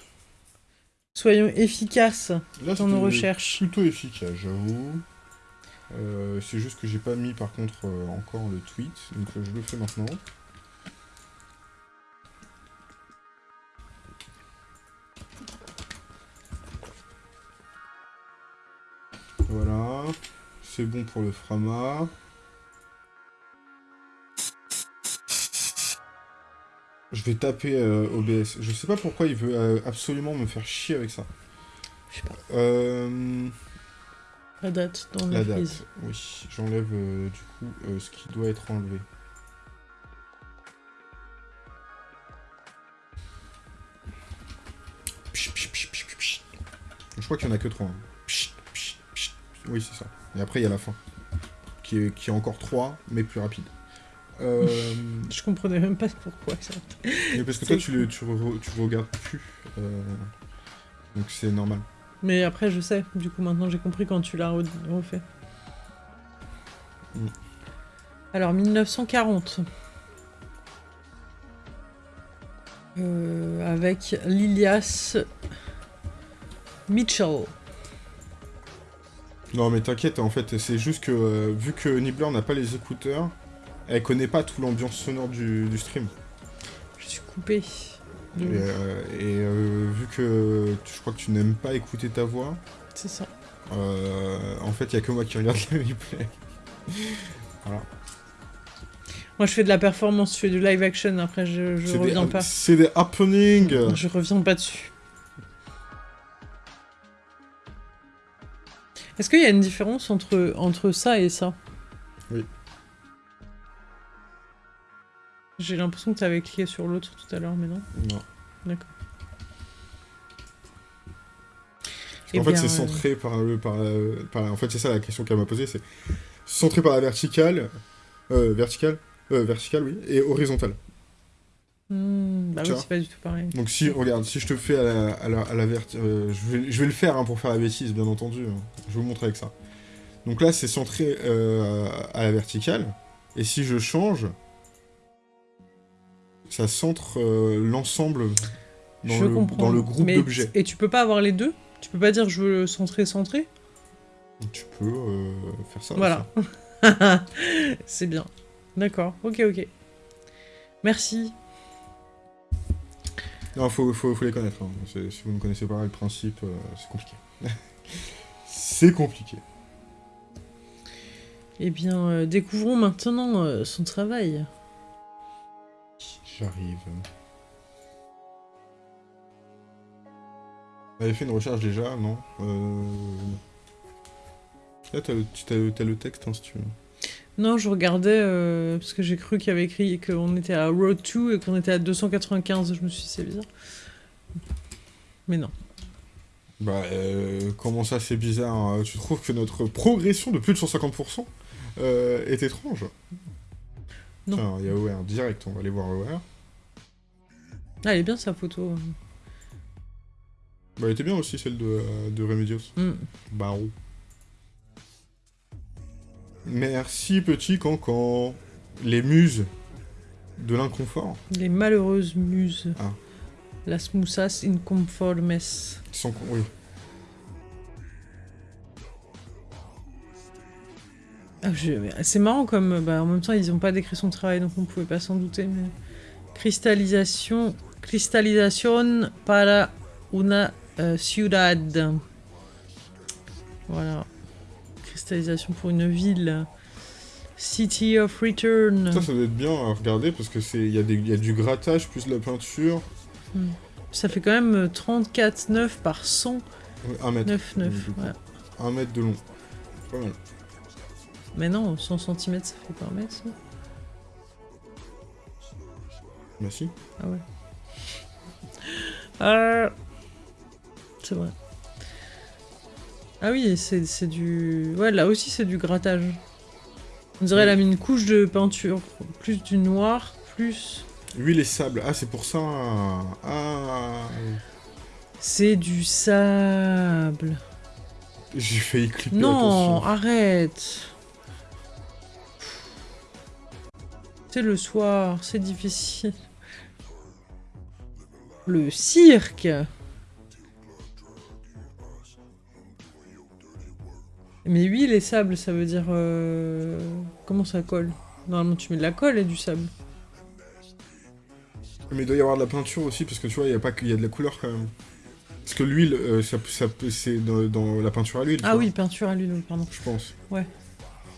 Soyons efficaces Là, dans nos recherches. Plutôt efficace, j'avoue. Euh, c'est juste que j'ai pas mis par contre euh, encore le tweet, donc euh, je le fais maintenant. Voilà, c'est bon pour le Frama. Je vais taper OBS. Je sais pas pourquoi il veut absolument me faire chier avec ça. Je sais pas. Euh... La date dans La la date, oui. J'enlève euh, du coup euh, ce qui doit être enlevé. Je crois qu'il y en a que trois. hein. Oui, c'est ça. Et après, il y a la fin. Qui est, qui est encore 3, mais plus rapide. Euh, [LAUGHS] Je comprenais même pas pourquoi ça. parce que toi, tu, le, tu, re- tu regardes plus. donc c'est normal. Mais après, je sais. Du coup, maintenant, j'ai compris quand tu l'as re- refait. Mm. Alors, 1940. Euh, avec Lilias Mitchell. Non mais t'inquiète, en fait, c'est juste que euh, vu que Nibbler n'a pas les écouteurs, elle connaît pas toute l'ambiance sonore du, du stream. Je suis coupée. Et, euh, et, euh, vu que tu- je crois que tu n'aimes pas écouter ta voix, C'est ça. euh, en fait, il y a que moi qui regarde [LAUGHS] les replays. Moi, je fais de la performance, je fais du live action. Après, je, je reviens des, pas. C'est des happenings Je reviens pas dessus. Est-ce qu'il y a une différence entre, entre ça et ça? Oui. J'ai l'impression que tu avais cliqué sur l'autre tout à l'heure, mais non. Non. D'accord. En Eh fait, c'est euh, centré par le... Par, la- par la- en fait, c'est ça la question qu'elle m'a posée, c'est centré par la verticale, euh, verticale, euh, verticale, oui, et horizontale. hmm, bah Tu oui, c'est pas du tout pareil. Donc si, regarde, si je te fais à la, à la, à la verti- euh, je, vais, je vais le faire hein, pour faire la bêtise, bien entendu. hein. Je vais vous montrer avec ça. Donc là, c'est centré euh, à la verticale. Et si je change, ça centre euh, l'ensemble dans, je le, comprends. dans le groupe d'objets. Et tu peux pas avoir les deux? Tu peux pas dire je veux centrer, centrer? Tu peux euh, faire ça. Voilà. [LAUGHS] C'est bien. D'accord, ok, ok. Merci. Non, faut, faut, faut les connaître. hein. Si vous ne connaissez pas le principe, euh, c'est compliqué. [LAUGHS] c'est compliqué. Eh bien, euh, découvrons maintenant son travail. J'arrive. Avez fait une recherche déjà, non euh... Là, t'as le, t'as le texte, hein, si tu veux. Non, je regardais euh, parce que j'ai cru qu'il y avait écrit qu'on était à Road 2 et qu'on était à 295. Je me suis dit, c'est bizarre. Mais non. Bah, euh, comment ça, c'est bizarre hein? Tu trouves que notre progression de plus de 150% euh, est étrange? Non. Tiens, il y a OR direct, on va aller voir OR. Ah, elle est bien sa photo. Bah, elle était bien aussi, celle de, euh, de Remedios. Hmm. Barreau. Merci, petit cancan. Les muses de l'inconfort. Les malheureuses muses. Ah. Las musas inconformes. Sans... Oui. Je- mais C'est marrant comme. Bah, en même temps, ils n'ont pas décrit son travail, donc on pouvait pas s'en douter. Mais... Cristallisation. Cristallisation para una euh, ciudad. Voilà. Cristallisation pour une ville. City of Return. Ça, ça doit être bien à regarder parce que c'est il y, a y du grattage plus de la peinture. Ça fait quand même 34,9 par 100. Ouais, Un mètre. 9,9. Du coup. Ouais. Un mètre de long. Pas mal. Mais non, 100 cm, ça fait pas mètre, ça Merci. Ah ouais. Euh... C'est vrai. Ah oui, c'est du... Ouais, là aussi, c'est du grattage. On dirait elle a mis une couche de peinture. Plus du noir, plus... Huile et sable. Ah, c'est pour ça. Ah. C'est du sable. J'ai failli clipper. Non, attention. arrête. C'est le soir, c'est difficile. Le cirque. Mais huile et sable, ça veut dire... euh, Comment ça colle? Normalement, tu mets de la colle et du sable. Mais il doit y avoir de la peinture aussi parce que tu vois, il y a pas qu'il y a de la couleur quand même. Parce que l'huile, euh, ça, c'est dans, dans la peinture à l'huile. Ah vois, oui, peinture à l'huile, pardon. Je pense. Ouais.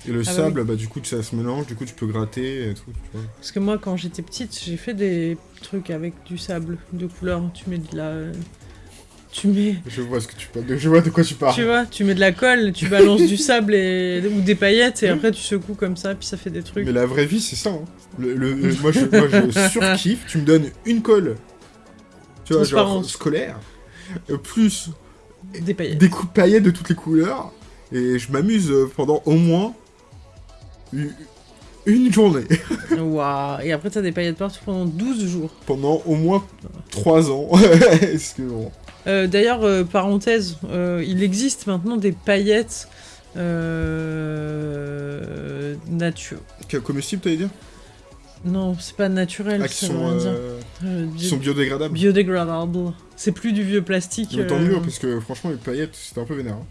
Et le Ah bah sable, bah, du coup, ça se mélange, du coup, tu peux gratter et tout, tu vois. Parce que moi, quand j'étais petite, j'ai fait des trucs avec du sable de couleur. Tu mets de la... Tu mets... Je vois ce que tu. Je vois de quoi tu parles. Tu vois, tu mets de la colle, tu balances du sable et... ou des paillettes et après tu secoues comme ça, puis ça fait des trucs. Mais la vraie vie, c'est ça. Hein. Le, le- le- moi, je, moi, je [LAUGHS] surkiffe. Tu me donnes une colle, tu vois, genre scolaire, euh, plus Des paillettes. des coups de paillettes de toutes les couleurs, et je m'amuse euh, pendant au moins une journée. [LAUGHS] Waouh. Et après t'as des paillettes partout pendant 12 jours. pendant au moins 3 ans. [LAUGHS] Est-ce que bon. Euh, D'ailleurs, euh, parenthèse, euh, il existe maintenant des paillettes euh... nature. Que- Comestible, t'allais dire? Non, c'est pas naturel, Ah, qui ça sont, bio- biodégradables. biodégradable. C'est plus du vieux plastique. Mais tant mieux, parce que franchement, les paillettes, c'était un peu vénère. hein.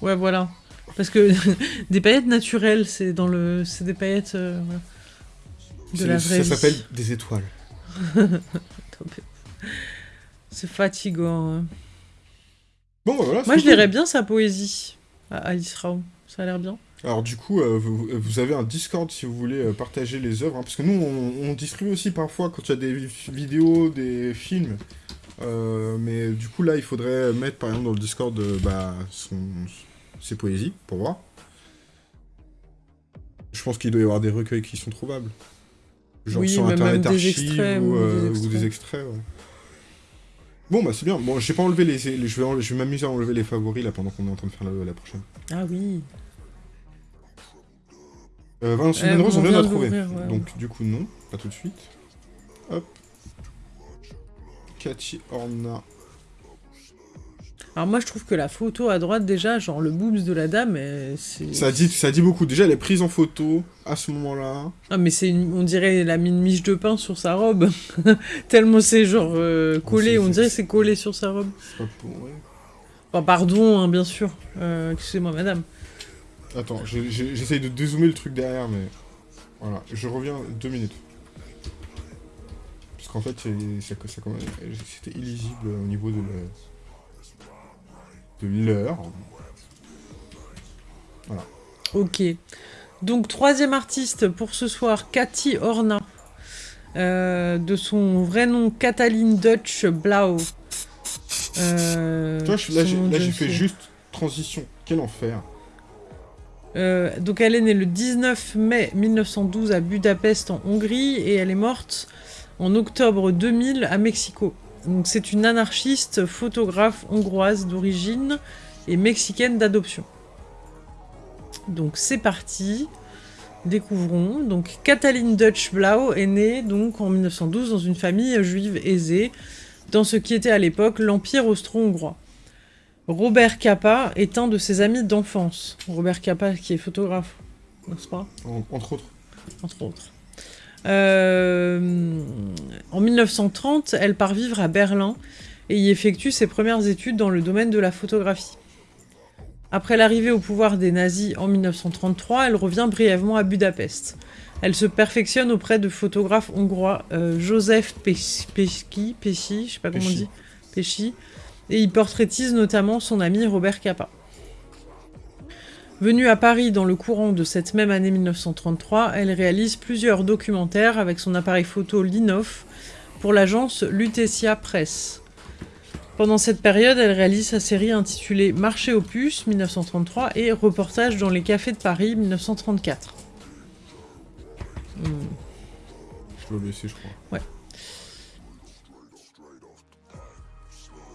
Ouais, voilà. Parce que [LAUGHS] des paillettes naturelles, c'est dans le, c'est des paillettes euh, de la vraie Ça s'appelle des étoiles. [LAUGHS] C'est fatigant. hein. Bon, bah voilà. Moi, je lirais bien sa poésie à Alice Raum. Ça a l'air bien. Alors du coup, euh, vous, vous avez un Discord si vous voulez euh, partager les œuvres, hein, parce que nous, on, on distribue aussi parfois quand il y a des vi- vidéos, des films. Euh, mais du coup, là, il faudrait mettre, par exemple, dans le Discord, euh, bah, son, ses poésies, pour voir. Je pense qu'il doit y avoir des recueils qui sont trouvables. Genre Oui, sur Internet Archive ou, euh, des ou des extraits. ouais. Bon, bah c'est bien. Bon, j'ai pas enlevé les... les- je vais, je vais m'amuser à enlever les favoris, là, pendant qu'on est en train de faire la, la prochaine. Ah oui. Euh, Valentine Monrose, on vient de la trouver. ouais. Donc, du coup, non, pas tout de suite. Hop. Cathy Horna. Alors moi je trouve que la photo à droite déjà, genre le boobs de la dame, euh, c'est... Ça dit, ça dit beaucoup. Déjà, elle est prise en photo à ce moment-là. Ah mais c'est une- on dirait la mine miche de pain sur sa robe. [LAUGHS] Tellement c'est genre euh, collé, on dirait que c'est collé sur sa robe. C'est pas pour... ouais. Enfin pardon, hein, bien sûr. Euh, Excusez-moi madame. Attends, j'essaye de dézoomer le truc derrière, mais... Voilà, je reviens deux minutes. Parce qu'en fait, c'était illisible au niveau de la- de l'heure. Ok. Donc troisième artiste pour ce soir, Cathy Horna. Euh, de son vrai nom Cataline Dutch Blau. Euh, Tu vois, je- là, j'ai fait juste transition. Quel enfer. Euh, donc elle est née le 19 mai 1912 à Budapest en Hongrie et elle est morte en octobre 2000 à Mexico. Donc c'est une anarchiste photographe hongroise d'origine et mexicaine d'adoption. Donc c'est parti. Découvrons. Donc Katalin Dutch Blau est née donc en 1912 dans une famille juive aisée dans ce qui était à l'époque l'Empire austro-hongrois. Robert Capa est un de ses amis d'enfance. Robert Capa qui est photographe, n'est-ce pas? En- entre autres. Entre autres. Euh, en 1930, elle part vivre à Berlin et y effectue ses premières études dans le domaine de la photographie. Après l'arrivée au pouvoir des nazis en 1933, elle revient brièvement à Budapest. Elle se perfectionne auprès de photographes hongrois euh, Joseph Pes- Pesci, Pesci, je sais pas comment on Pesci. dit, Pesci, et il portraitise notamment son ami Robert Capa. Venue à Paris dans le courant de cette même année 1933, elle réalise plusieurs documentaires avec son appareil photo Linoff pour l'agence Lutetia Press. Pendant cette période, elle réalise sa série intitulée Marché aux puces 1933 et Reportage dans les cafés de Paris 1934. Hmm. Je dois laisser, je crois.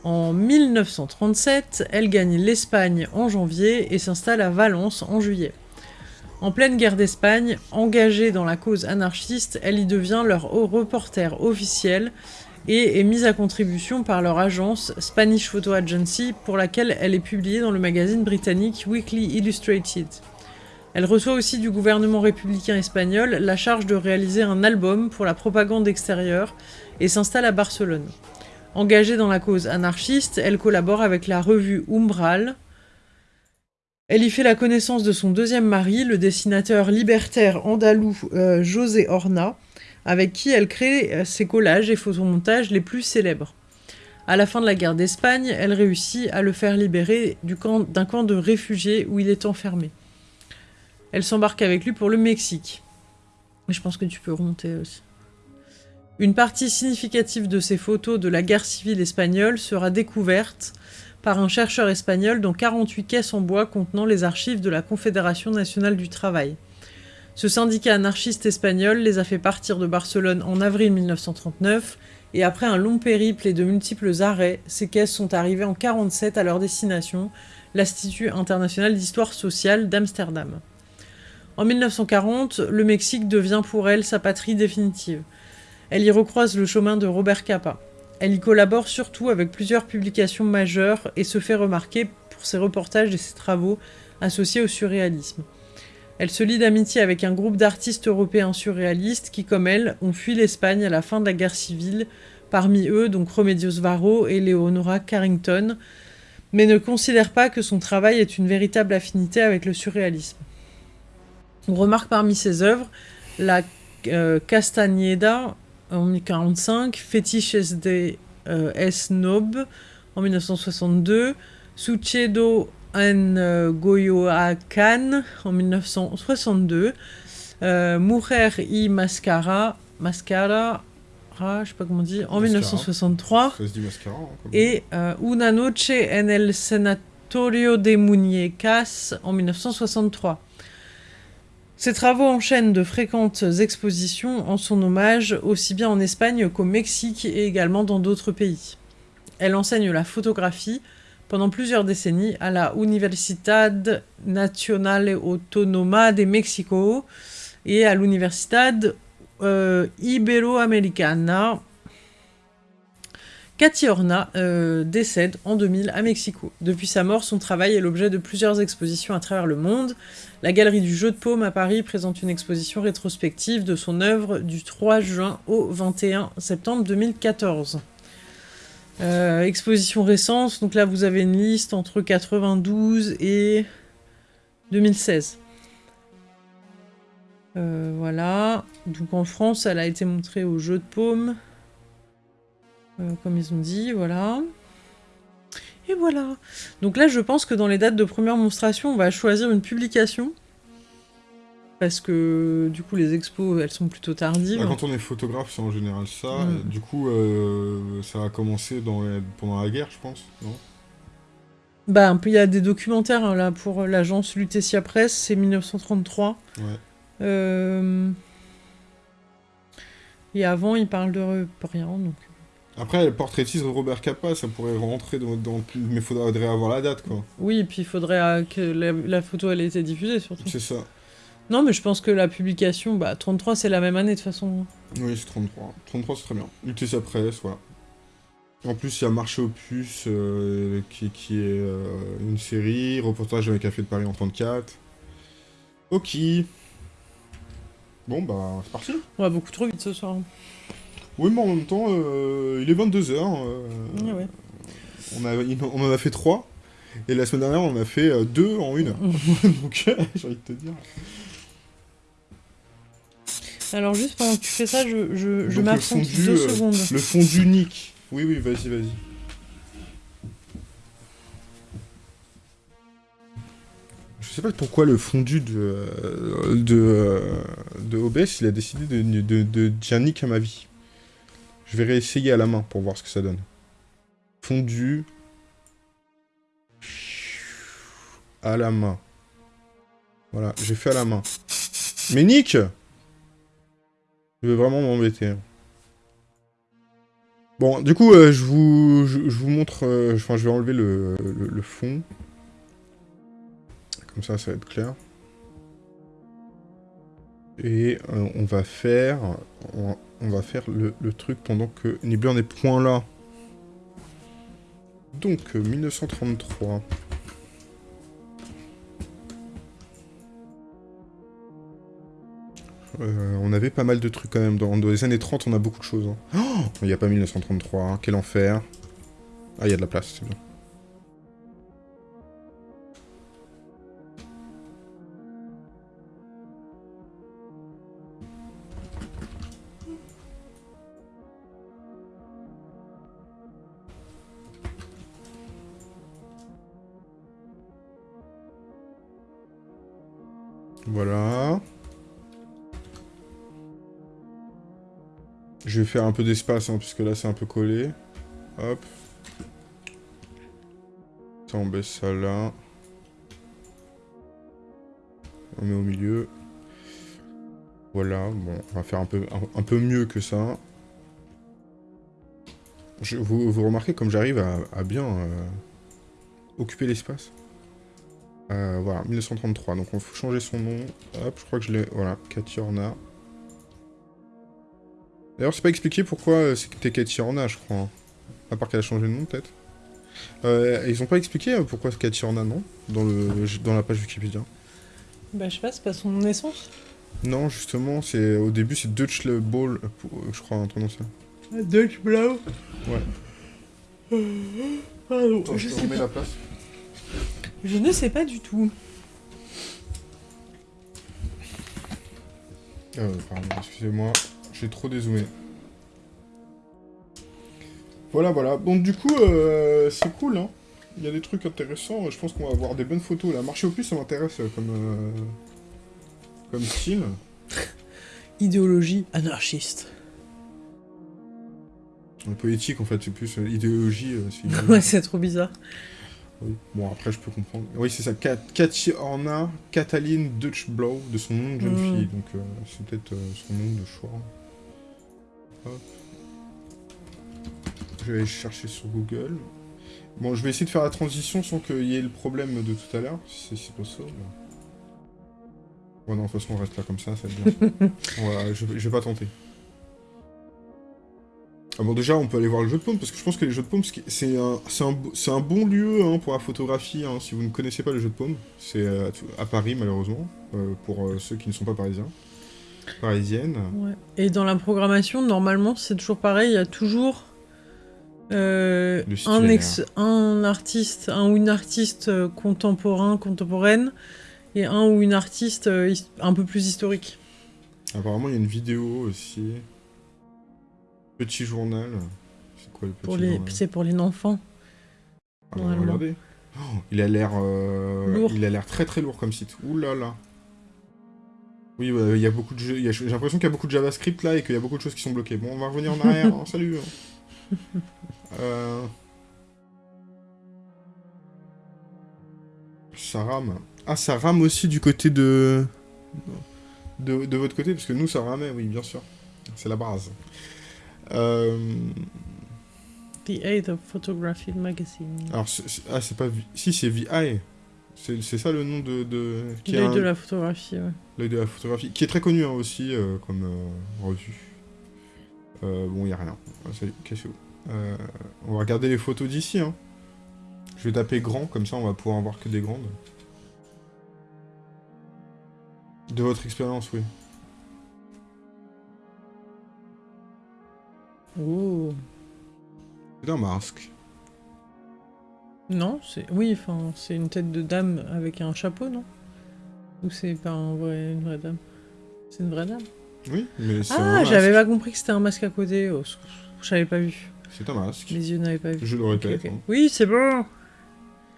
En 1937, elle gagne l'Espagne en janvier et s'installe à Valence en juillet. En pleine guerre d'Espagne, engagée dans la cause anarchiste, elle y devient leur reporter officiel et est mise à contribution par leur agence Spanish Photo Agency pour laquelle elle est publiée dans le magazine britannique Weekly Illustrated. Elle reçoit aussi du gouvernement républicain espagnol la charge de réaliser un album pour la propagande extérieure et s'installe à Barcelone. Engagée dans la cause anarchiste, elle collabore avec la revue Umbral. Elle y fait la connaissance de son deuxième mari, le dessinateur libertaire andalou euh, José Horna, avec qui elle crée euh, ses collages et photomontages les plus célèbres. À la fin de la guerre d'Espagne, elle réussit à le faire libérer du camp- d'un camp de réfugiés où il est enfermé. Elle s'embarque avec lui pour le Mexique. Je pense que tu peux remonter aussi. Une partie significative de ces photos de la guerre civile espagnole sera découverte par un chercheur espagnol dans 48 caisses en bois contenant les archives de la Confédération nationale du travail. Ce syndicat anarchiste espagnol les a fait partir de Barcelone en avril 1939 et après un long périple et de multiples arrêts, ces caisses sont arrivées en 47 à leur destination, l'Institut international d'histoire sociale d'Amsterdam. En 1940, le Mexique devient pour elle sa patrie définitive. Elle y recroise le chemin de Robert Capa. Elle y collabore surtout avec plusieurs publications majeures et se fait remarquer pour ses reportages et ses travaux associés au surréalisme. Elle se lie d'amitié avec un groupe d'artistes européens surréalistes qui, comme elle, ont fui l'Espagne à la fin de la guerre civile, parmi eux donc Remedios Varo et Leonora Carrington, mais ne considère pas que son travail ait une véritable affinité avec le surréalisme. On remarque parmi ses œuvres la euh, Castañeda en 1945, Fetiches de euh, S. Nob en 1962, Sucedo en euh, Goyoacan en 1962, euh, Mujer y Mascara, Mascara, ah, je sais pas comment on dit, en Mascara. 1963, Ça se dit mascara. hein, et euh, Una noche en el Sanatorio de Muñecas en 1963. Ses travaux enchaînent de fréquentes expositions en son hommage, aussi bien en Espagne qu'au Mexique et également dans d'autres pays. Elle enseigne la photographie pendant plusieurs décennies à la Universidad Nacional Autónoma de México et à l'Universidad euh, Iberoamericana Cathy Horna euh, décède en 2000 à Mexico. Depuis sa mort, son travail est l'objet de plusieurs expositions à travers le monde. La Galerie du Jeu de Paume à Paris présente une exposition rétrospective de son œuvre du 3 juin au 21 septembre 2014. Euh, exposition récente, donc là vous avez une liste entre 92 et 2016. Euh, voilà, donc en France elle a été montrée au Jeu de Paume. Euh, comme ils ont dit, voilà. Et voilà. Donc là, je pense que dans les dates de première monstration, on va choisir une publication. Parce que, du coup, les expos, elles sont plutôt tardives. Bah, quand on est photographe, c'est en général ça. Mm. Du coup, euh, ça a commencé dans pendant la guerre, je pense, non? Bah, un peu, il y a des documentaires, hein, là, pour l'agence Lutetia Press, c'est 1933. Ouais. Euh, et avant, il parle de rien, donc... Après, le portraitiste de Robert Capa, ça pourrait rentrer dans, dans... Mais il faudrait avoir la date, quoi. Oui, et puis il faudrait euh, que la, photo, elle ait été diffusée, surtout. C'est ça. Non, mais je pense que la publication, bah, 33, c'est la même année, de toute façon. Oui, c'est 33. 33, c'est très bien. sa Presse, voilà. En plus, il y a Marché Opus, euh, qui, qui, est euh, une série, reportage avec Café de Paris en 34. Ok. Bon, bah, c'est parti. On va beaucoup trop vite ce soir. Oui, mais en même temps, euh, il est 22h. Euh, ouais. on, a, on en a fait 3. Et la semaine dernière, on en a fait 2 euh, en une heure. [LAUGHS] Donc, [LAUGHS] j'ai envie de te dire. Alors, juste pendant que tu fais ça, je, je, je m'absente deux secondes. Le fondu unique. Oui, oui, vas-y, vas-y. Je sais pas pourquoi le fondu de, de, de OBS, il a décidé de, de, de Gianni vie. Je vais réessayer à la main pour voir ce que ça donne. Fondu. À la main. Voilà, j'ai fait à la main. Mais Nick Je vais vraiment m'embêter. Bon, du coup, euh, je, vous, je, vous montre... Euh, enfin, je vais enlever le, le, fond. Comme ça, ça va être clair. Et euh, on va faire on va faire le, truc pendant que Nibbler n'est point là. Donc, 1933. Euh, euh, on avait pas mal de trucs quand même. Dans, les années 30, on a beaucoup de choses. Hein. Oh il n'y a pas 1933. Hein. Quel enfer. Ah, il y a de la place, c'est bien. Je vais faire un peu d'espace, hein, puisque là c'est un peu collé. Hop. Ça, on baisse ça là. On met au milieu. Voilà, bon, on va faire un peu, un, peu mieux que ça. Je, vous, vous, remarquez comme j'arrive à, bien euh, occuper l'espace? Euh, voilà, 1933. Donc on faut changer son nom. Hop, je crois que je l'ai... Voilà, Cathy Horna. D'ailleurs, c'est pas expliqué pourquoi euh, c'était Horna, je crois. Hein. À part qu'elle a changé de nom, peut-être. Euh, ils ont pas expliqué pourquoi Cathy Horna, non dans, le, dans la page Wikipédia. Bah, je sais pas, c'est pas son naissance Non, justement, c'est au début, c'est Dutch Ball, je crois, un truc dans ça. Dutch Blau Ouais. Pardon, je, sais la place. Je ne sais pas du tout. Euh, pardon, excusez-moi, j'ai trop dézoomé. Voilà, voilà. Bon, du coup, euh, c'est cool, hein. Il y a des trucs intéressants. Je pense qu'on va avoir des bonnes photos, là. Marché au plus, ça m'intéresse euh, comme, euh, comme style. [LAUGHS] Idéologie anarchiste. Poétique, en fait, c'est plus idéologie. [LAUGHS] ouais, c'est trop bizarre. Bon, après, je peux comprendre. Oui, c'est ça. Cathy Horna, Cataline Dutchblow, de son nom de jeune mm. fille. Donc, euh, c'est peut-être euh, son nom de choix. Hop. Je vais aller chercher sur Google. Bon, je vais essayer de faire la transition sans qu'il y ait le problème de tout à l'heure, si c'est possible. Ouais, non, de toute façon, on reste là comme ça, ça va bien. [LAUGHS] voilà, je, je vais pas tenter. Ah bon, déjà, on peut aller voir le jeu de paume, parce que je pense que les jeux de paume, c'est un, un, un, bon lieu hein, pour la photographie, hein, si vous ne connaissez pas le jeu de paume. C'est euh, à, Paris, malheureusement, euh, pour euh, ceux qui ne sont pas parisiens. Parisiennes. Ouais. Et dans la programmation, normalement, c'est toujours pareil, il y a toujours un, un artiste, un ou une artiste contemporain, contemporaine, et un ou une artiste un peu plus historique. Apparemment, il y a une vidéo aussi. Petit journal. C'est quoi le petit pour les... C'est pour les enfants. Ah, regardez. Oh, il a l'air... Euh... Il a l'air très très lourd comme site. Ouh là là. Oui, il y a beaucoup de jeux... J'ai l'impression qu'il y a beaucoup de JavaScript là et qu'il y a beaucoup de choses qui sont bloquées. Bon, on va revenir en arrière. Hein, salut. Hein. [LAUGHS] Euh... Ça rame. Ah, ça rame aussi du côté de... de... De votre côté, parce que nous, ça ramait, oui, bien sûr. C'est la base. Euh... The Age of Photography Magazine. Alors, ah, c'est pas... Si, c'est VI. C'est ça le nom de... de... L'œil de la photographie, ouais. L'œil de la photographie, qui est très connu hein, aussi euh, comme euh, revue. Euh, bon, il a rien. Ah, salut, cassez-vous. on va regarder les photos d'ici. Hein. Je vais taper grand, comme ça on va pouvoir en voir que des grandes. De votre expérience, oui. Oh. C'est un masque. Non, c'est... Oui, enfin, c'est une tête de dame avec un chapeau, non? Ou c'est pas un vrai... une vraie dame? C'est une vraie dame Oui, mais c'est Ah, j'avais pas compris que c'était un masque à côté. Oh, J'avais pas vu. C'est un masque. Les yeux n'avaient pas vu. Je le répète. Hein. Oui, c'est bon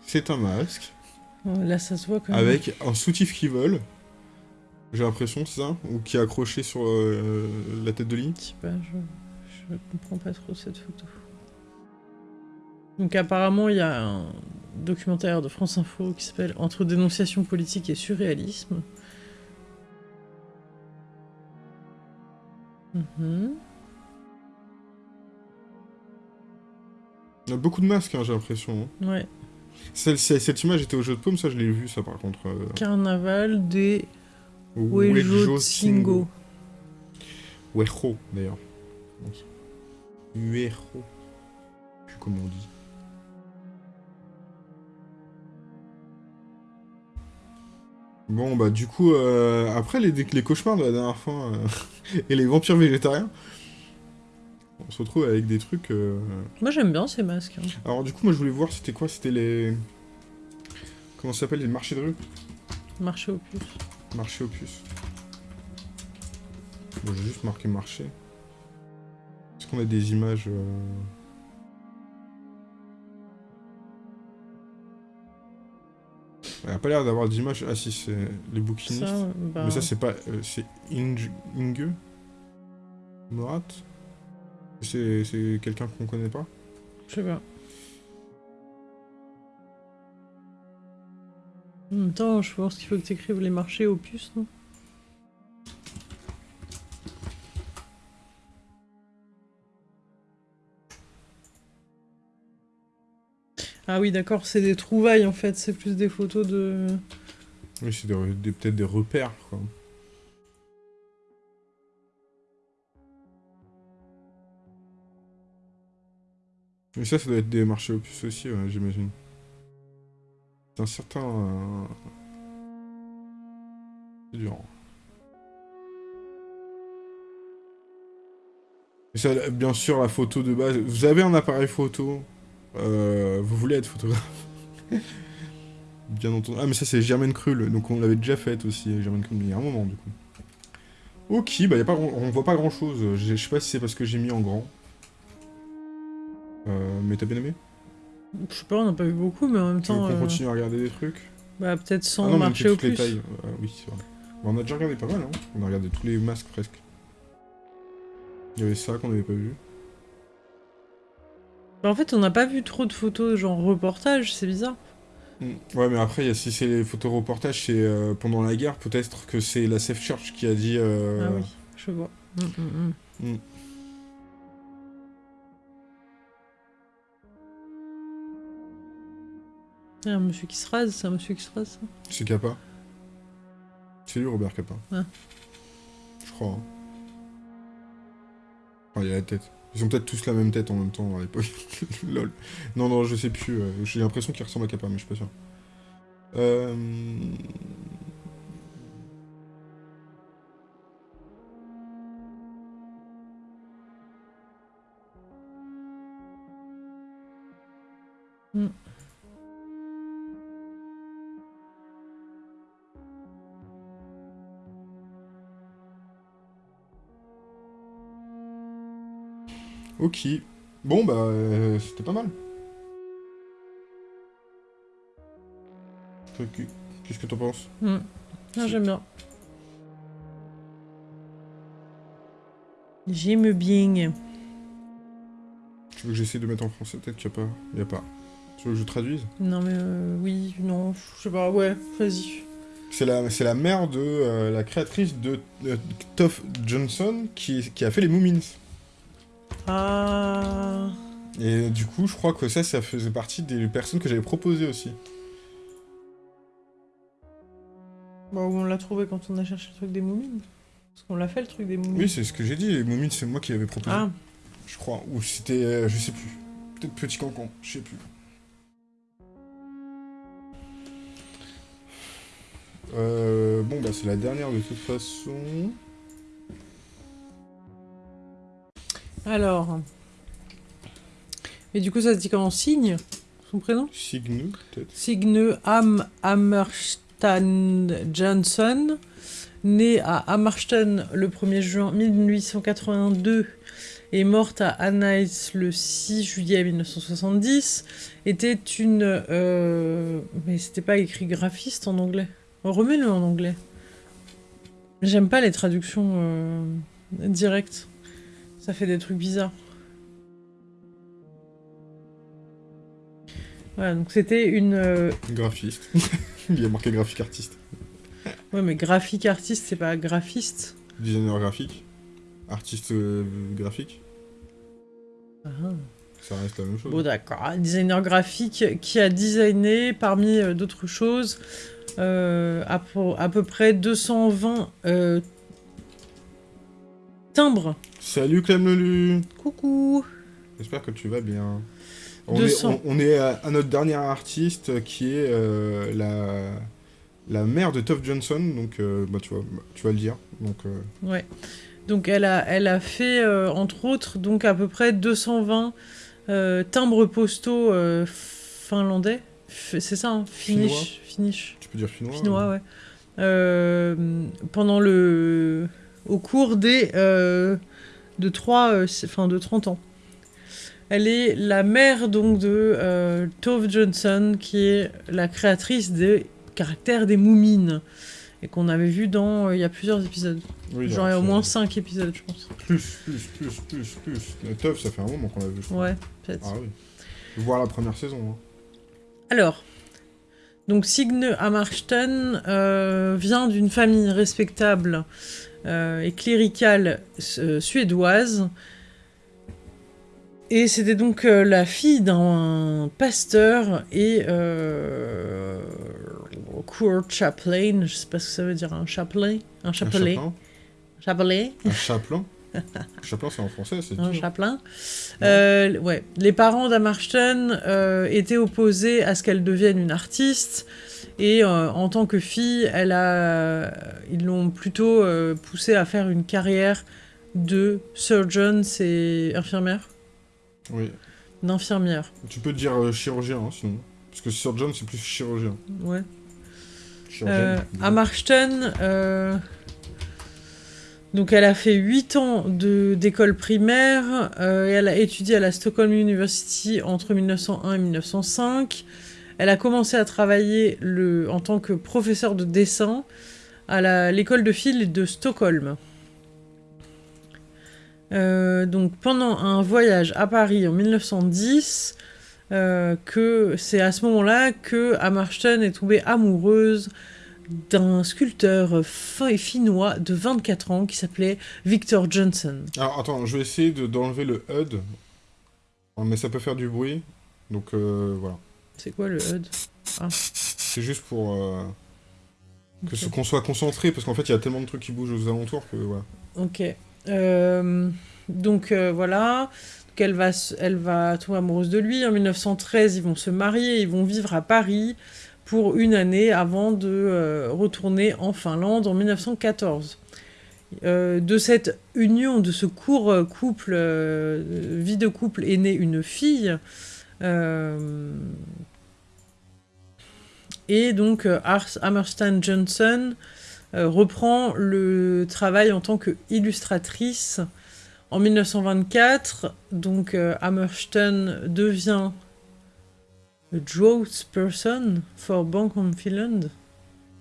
C'est un masque. Oh, là, ça se voit quand même. Avec un soutif qui vole. J'ai l'impression, c'est ça? Ou qui est accroché sur euh, la tête de Link Je sais pas, je... Je comprends pas trop cette photo. Donc apparemment, il y a un documentaire de France Info qui s'appelle Entre dénonciation politique et surréalisme. Mhm. Il y a beaucoup de masques, hein, j'ai l'impression. Hein. Ouais. cette image était au jeu de paume, ça je l'ai vu, ça par contre. Euh. Carnaval des Uejo Singo. Uejo, d'ailleurs. Uero. Je sais comment on dit. Bon, bah du coup, euh, après les, les, cauchemars de la dernière fois euh, [LAUGHS] et les vampires végétariens, on se retrouve avec des trucs... Euh, moi j'aime bien ces masques. Hein. Alors du coup, moi je voulais voir, c'était quoi C'était les... Comment ça s'appelle Les marchés de rue? Marché opus. Marché opus. Bon, j'ai juste marqué marché qu'on a des images... Il a pas l'air d'avoir d'images. Ah si, c'est les bouquinistes. bah... Mais ça, c'est pas... Euh, c'est Inge... Inge Morat C'est quelqu'un qu'on connaît pas Je sais pas. En même temps, je pense qu'il faut que tu écrives les marchés opus, non? Ah oui, d'accord, c'est des trouvailles en fait, c'est plus des photos de... Oui, c'est peut-être des repères, quoi. Mais ça, ça doit être des marchés opus aussi, j'imagine. C'est un certain... Euh, c'est dur. Et ça, bien sûr, la photo de base... Vous avez un appareil photo? Euh, vous voulez être photographe Bien entendu. Ah, mais ça, c'est Germaine Krull, donc on l'avait déjà fait aussi, Germaine Krull, il y a un moment, du coup. Ok, bah y a pas, on voit pas grand-chose. Je sais pas si c'est parce que j'ai mis en grand. Euh, mais t'as bien aimé? Je sais pas, on n'a pas vu beaucoup, mais en même temps... on euh, continue à regarder des trucs? Bah, peut-être sans ah marcher au plus. Les tailles. oui, c'est vrai. Bah, on a déjà regardé pas mal, hein. On a regardé tous les masques, presque. Il y avait ça qu'on avait pas vu. Bah, en fait, on n'a pas vu trop de photos genre reportage, c'est bizarre. Mm. Ouais, mais après, si c'est les photos reportages, c'est euh, pendant la guerre, peut-être que c'est la Safe Church qui a dit... Euh, ah oui, je vois. Mm, mm, Il y a un monsieur qui se rase, c'est un monsieur qui se rase, ça C'est Kappa. C'est lui, Robert Kappa. Ah. Je crois. Hein. Enfin, il y a la tête. Ils ont peut-être tous la même tête en même temps à l'époque. [LAUGHS] Lol. Non, non, je sais plus. euh, J'ai l'impression qu'ils ressemblent à Kappa, mais je suis pas sûr. Euh... Hmm. Ok. Bon, bah, euh, c'était pas mal. Qu'est-ce que t'en penses? Hmm. Ah, j'aime bien. J'aime bien. Tu veux que j'essaie de mettre en français Peut-être qu'il n'y a pas. Il a pas. Tu veux que je traduise? Non mais euh, oui, non, je sais pas, ouais, vas-y. C'est la, la mère de euh, la créatrice de euh, Toph Johnson qui, qui a fait les Moomins. Ah... Et du coup, je crois que ça, ça faisait partie des personnes que j'avais proposées aussi. Bon, on l'a trouvé quand on a cherché le truc des moumines. Parce qu'on l'a fait le truc des moumines. Oui, c'est ce que j'ai dit. Les Moomins, c'est moi qui l'avais proposé. Ah, Je crois. Ou c'était. euh, je sais plus. Peut-être Petit Cancan. Je sais plus. Euh, bon, bah, c'est la dernière de toute façon. Alors... Et du coup, ça se dit comment? Signe Son prénom? Signu, peut-être. Signe Am Hammerstan Johnson, né à Hammerstan le 1er juin 1882 et morte à Annaïs le 6 juillet 1970, était une... euh, Mais c'était pas écrit graphiste en anglais. Remets-le en anglais. J'aime pas les traductions euh, directes. Ça fait des trucs bizarres. Voilà, donc c'était une... euh, Graphiste. [LAUGHS] Il y a marqué graphique artiste. Ouais, mais graphique artiste, c'est pas graphiste. Designer graphique. Artiste euh, graphique. Ah. Ça reste la même chose. Bon, d'accord. Designer graphique qui a designé, parmi euh, d'autres choses, euh, à, peu- à peu près 220 euh, timbres. Salut Clem Lelu Coucou J'espère que tu vas bien. On 200. est, on, on est à, à notre dernière artiste qui est euh, la, la mère de Toph Johnson, donc euh, bah, tu, vas, tu vas le dire. Donc, euh, Ouais. Donc elle a, elle a fait, entre autres, donc à peu près 220 euh, timbres postaux finlandais. C'est ça, hein Finnish. Finnish. tu peux dire finnois Finnois, ouais. Pendant le... Au cours des... de 3... euh, Enfin, de 30 ans. Elle est la mère, donc, de euh, Tove Johnson, qui est la créatrice des caractères des moumines. Et qu'on avait vu dans... euh, Il y a plusieurs épisodes. Oui, Genre, il y a au moins 5 épisodes, je pense. Plus, plus, plus, plus, plus. Toph, ça fait un moment qu'on l'a vu, je crois. Ouais, peut-être. Ah oui. Voir la première saison. Hein. Alors, donc Signe euh, vient d'une famille respectable et cléricale euh, suédoise. Et c'était donc euh, la fille d'un pasteur et euh, court chaplain, je sais pas ce que ça veut dire, un chaplain, un Un chapelet, chapelain chapelet, Un chapelain Chapelain, c'est en français, c'est un dur. chapelain. Euh, ouais, les parents d'Amarsten euh, étaient opposés à ce qu'elle devienne une artiste. Et euh, en tant que fille, elle a, ils l'ont plutôt euh, poussée à faire une carrière de surgeon, c'est infirmière Oui. D'infirmière, Tu peux dire euh, chirurgien, hein, sinon. Parce que surgeon, c'est plus chirurgien. ouais. Chirurgienne. Euh, à Marston, euh, donc elle a fait 8 ans d'école primaire euh, et elle a étudié à la Stockholm University entre 1901 et 1905. Elle a commencé à travailler le, en tant que professeur de dessin à l'école de fil de Stockholm. Euh, donc pendant un voyage à Paris en 1910, euh, c'est à ce moment-là que est tombée amoureuse d'un sculpteur fin et finnois de 24 ans qui s'appelait Victor Johnson. Alors attends, je vais essayer de- d'enlever le HUD. Mais ça peut faire du bruit. Donc euh, voilà. C'est quoi le HUD? C'est juste pour euh, que Ok. ce- qu'on soit concentré parce qu'en fait il y a tellement de trucs qui bougent aux alentours que voilà. Ok. Euh, donc voilà, elle va, elle va tomber amoureuse de lui. En 1913, ils vont se marier, ils vont vivre à Paris pour une année avant de retourner en Finlande en 1914. de cette union, de ce court couple, vie de couple, est née une fille. Et donc Ars Hammerstein Johnson euh, reprend le travail en tant qu'illustratrice en 1924. Donc euh, Hammerstein devient drought person for Bank of Finland.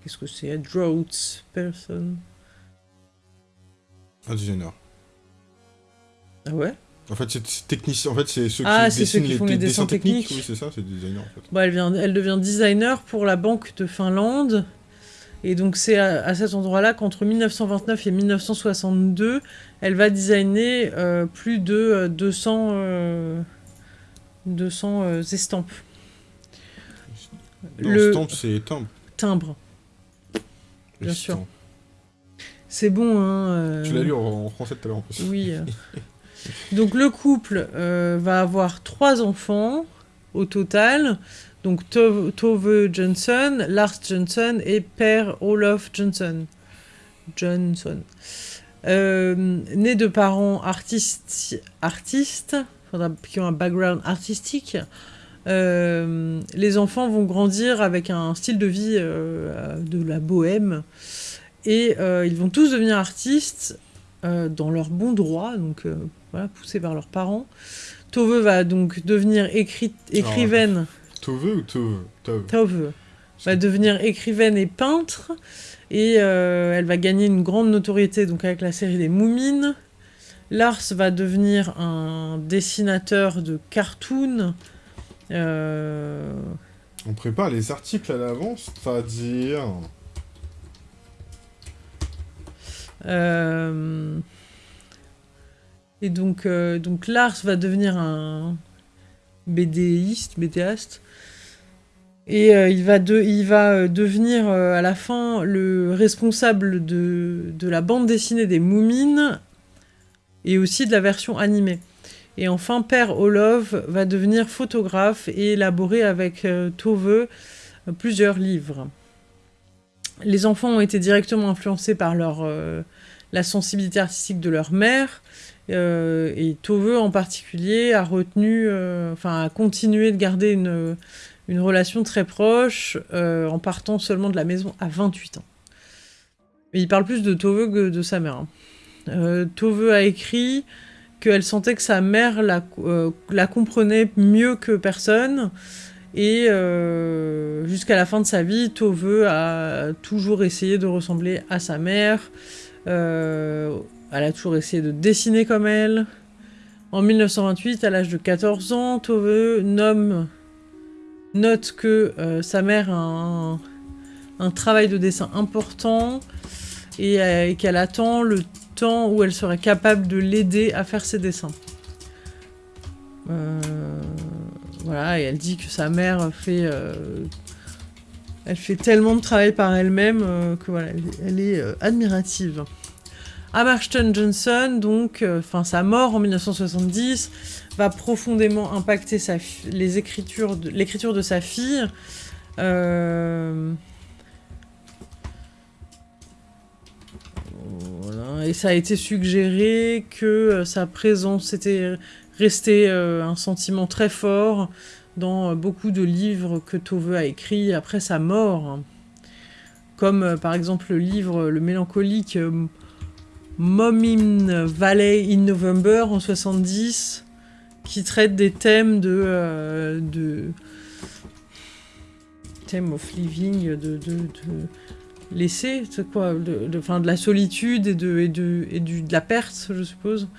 Qu'est-ce que c'est, drought person? Un designer. Ah ouais? En fait, c'est technicien. En fait, c'est ceux ah, qui dessinent ceux qui font les, dessins, techniques. Oui, c'est ça, c'est designer en fait. Bon, elle, vient, elle devient designer pour la Banque de Finlande. Et donc c'est à, cet endroit-là qu'entre 1929 et 1962, elle va designer euh, plus de 200, euh, 200 euh, estampes. le... Stamp, c'est timbre. Timbre. Bien sûr. C'est bon, hein. Tu l'as lu en, français tout à l'heure en plus. Oui. [LAUGHS] donc le couple va avoir trois enfants au total. Donc Tove, Johnson, Lars Johnson et Père Olof Johnson. Johnson. Euh, né de parents artistes, artistes qui ont un background artistique, euh, les enfants vont grandir avec un style de vie euh, de la bohème et ils vont tous devenir artistes dans leur bon droit, voilà, poussés par leurs parents. Tove va donc devenir écrivaine. Tove ou Tove Tove. Va devenir écrivaine et peintre. Et euh, elle va gagner une grande notoriété donc avec la série des Moumines. Lars va devenir un dessinateur de cartoons. Euh, On prépare les articles à l'avance, c'est-à-dire... Euh, et donc, donc Lars va devenir un BDiste, BDaste. Et euh, il va, de, il va euh, devenir euh, à la fin le responsable de, de, la bande dessinée des Moumines et aussi de la version animée. Et enfin, Père Olof va devenir photographe et élaborer avec Tove plusieurs livres. Les enfants ont été directement influencés par leur, la sensibilité artistique de leur mère, et Tove en particulier a retenu, enfin a continué de garder une relation très proche euh, en partant seulement de la maison à 28 ans. il parle plus de Tove que de sa mère. Hein. Euh, a écrit qu'elle sentait que sa mère la, euh, la, comprenait mieux que personne. Et jusqu'à la fin de sa vie, Tove a toujours essayé de ressembler à sa mère. Elle a toujours essayé de dessiner comme elle. En 1928, à l'âge de 14 ans, Tove nomme note que euh, sa mère a un, travail de dessin important et, euh, qu'elle attend le temps où elle serait capable de l'aider à faire ses dessins. Euh, voilà, et elle dit que sa mère fait... elle fait tellement de travail par elle-même que voilà, elle, est admirative. Hammerstein Johnson, donc, enfin sa mort en 1970, va profondément impacter l'écriture de sa fille. Euh. Et ça a été suggéré que euh, sa présence était resté euh, un sentiment très fort dans beaucoup de livres que Tove a écrits après sa mort. Comme par exemple le livre Le mélancolique Mom in Valley in November en 70, qui traite des thèmes de, euh, de thème of living, de, de, laisser, c'est quoi, de, de, de, la solitude et de, et de, et du, de la perte, je suppose.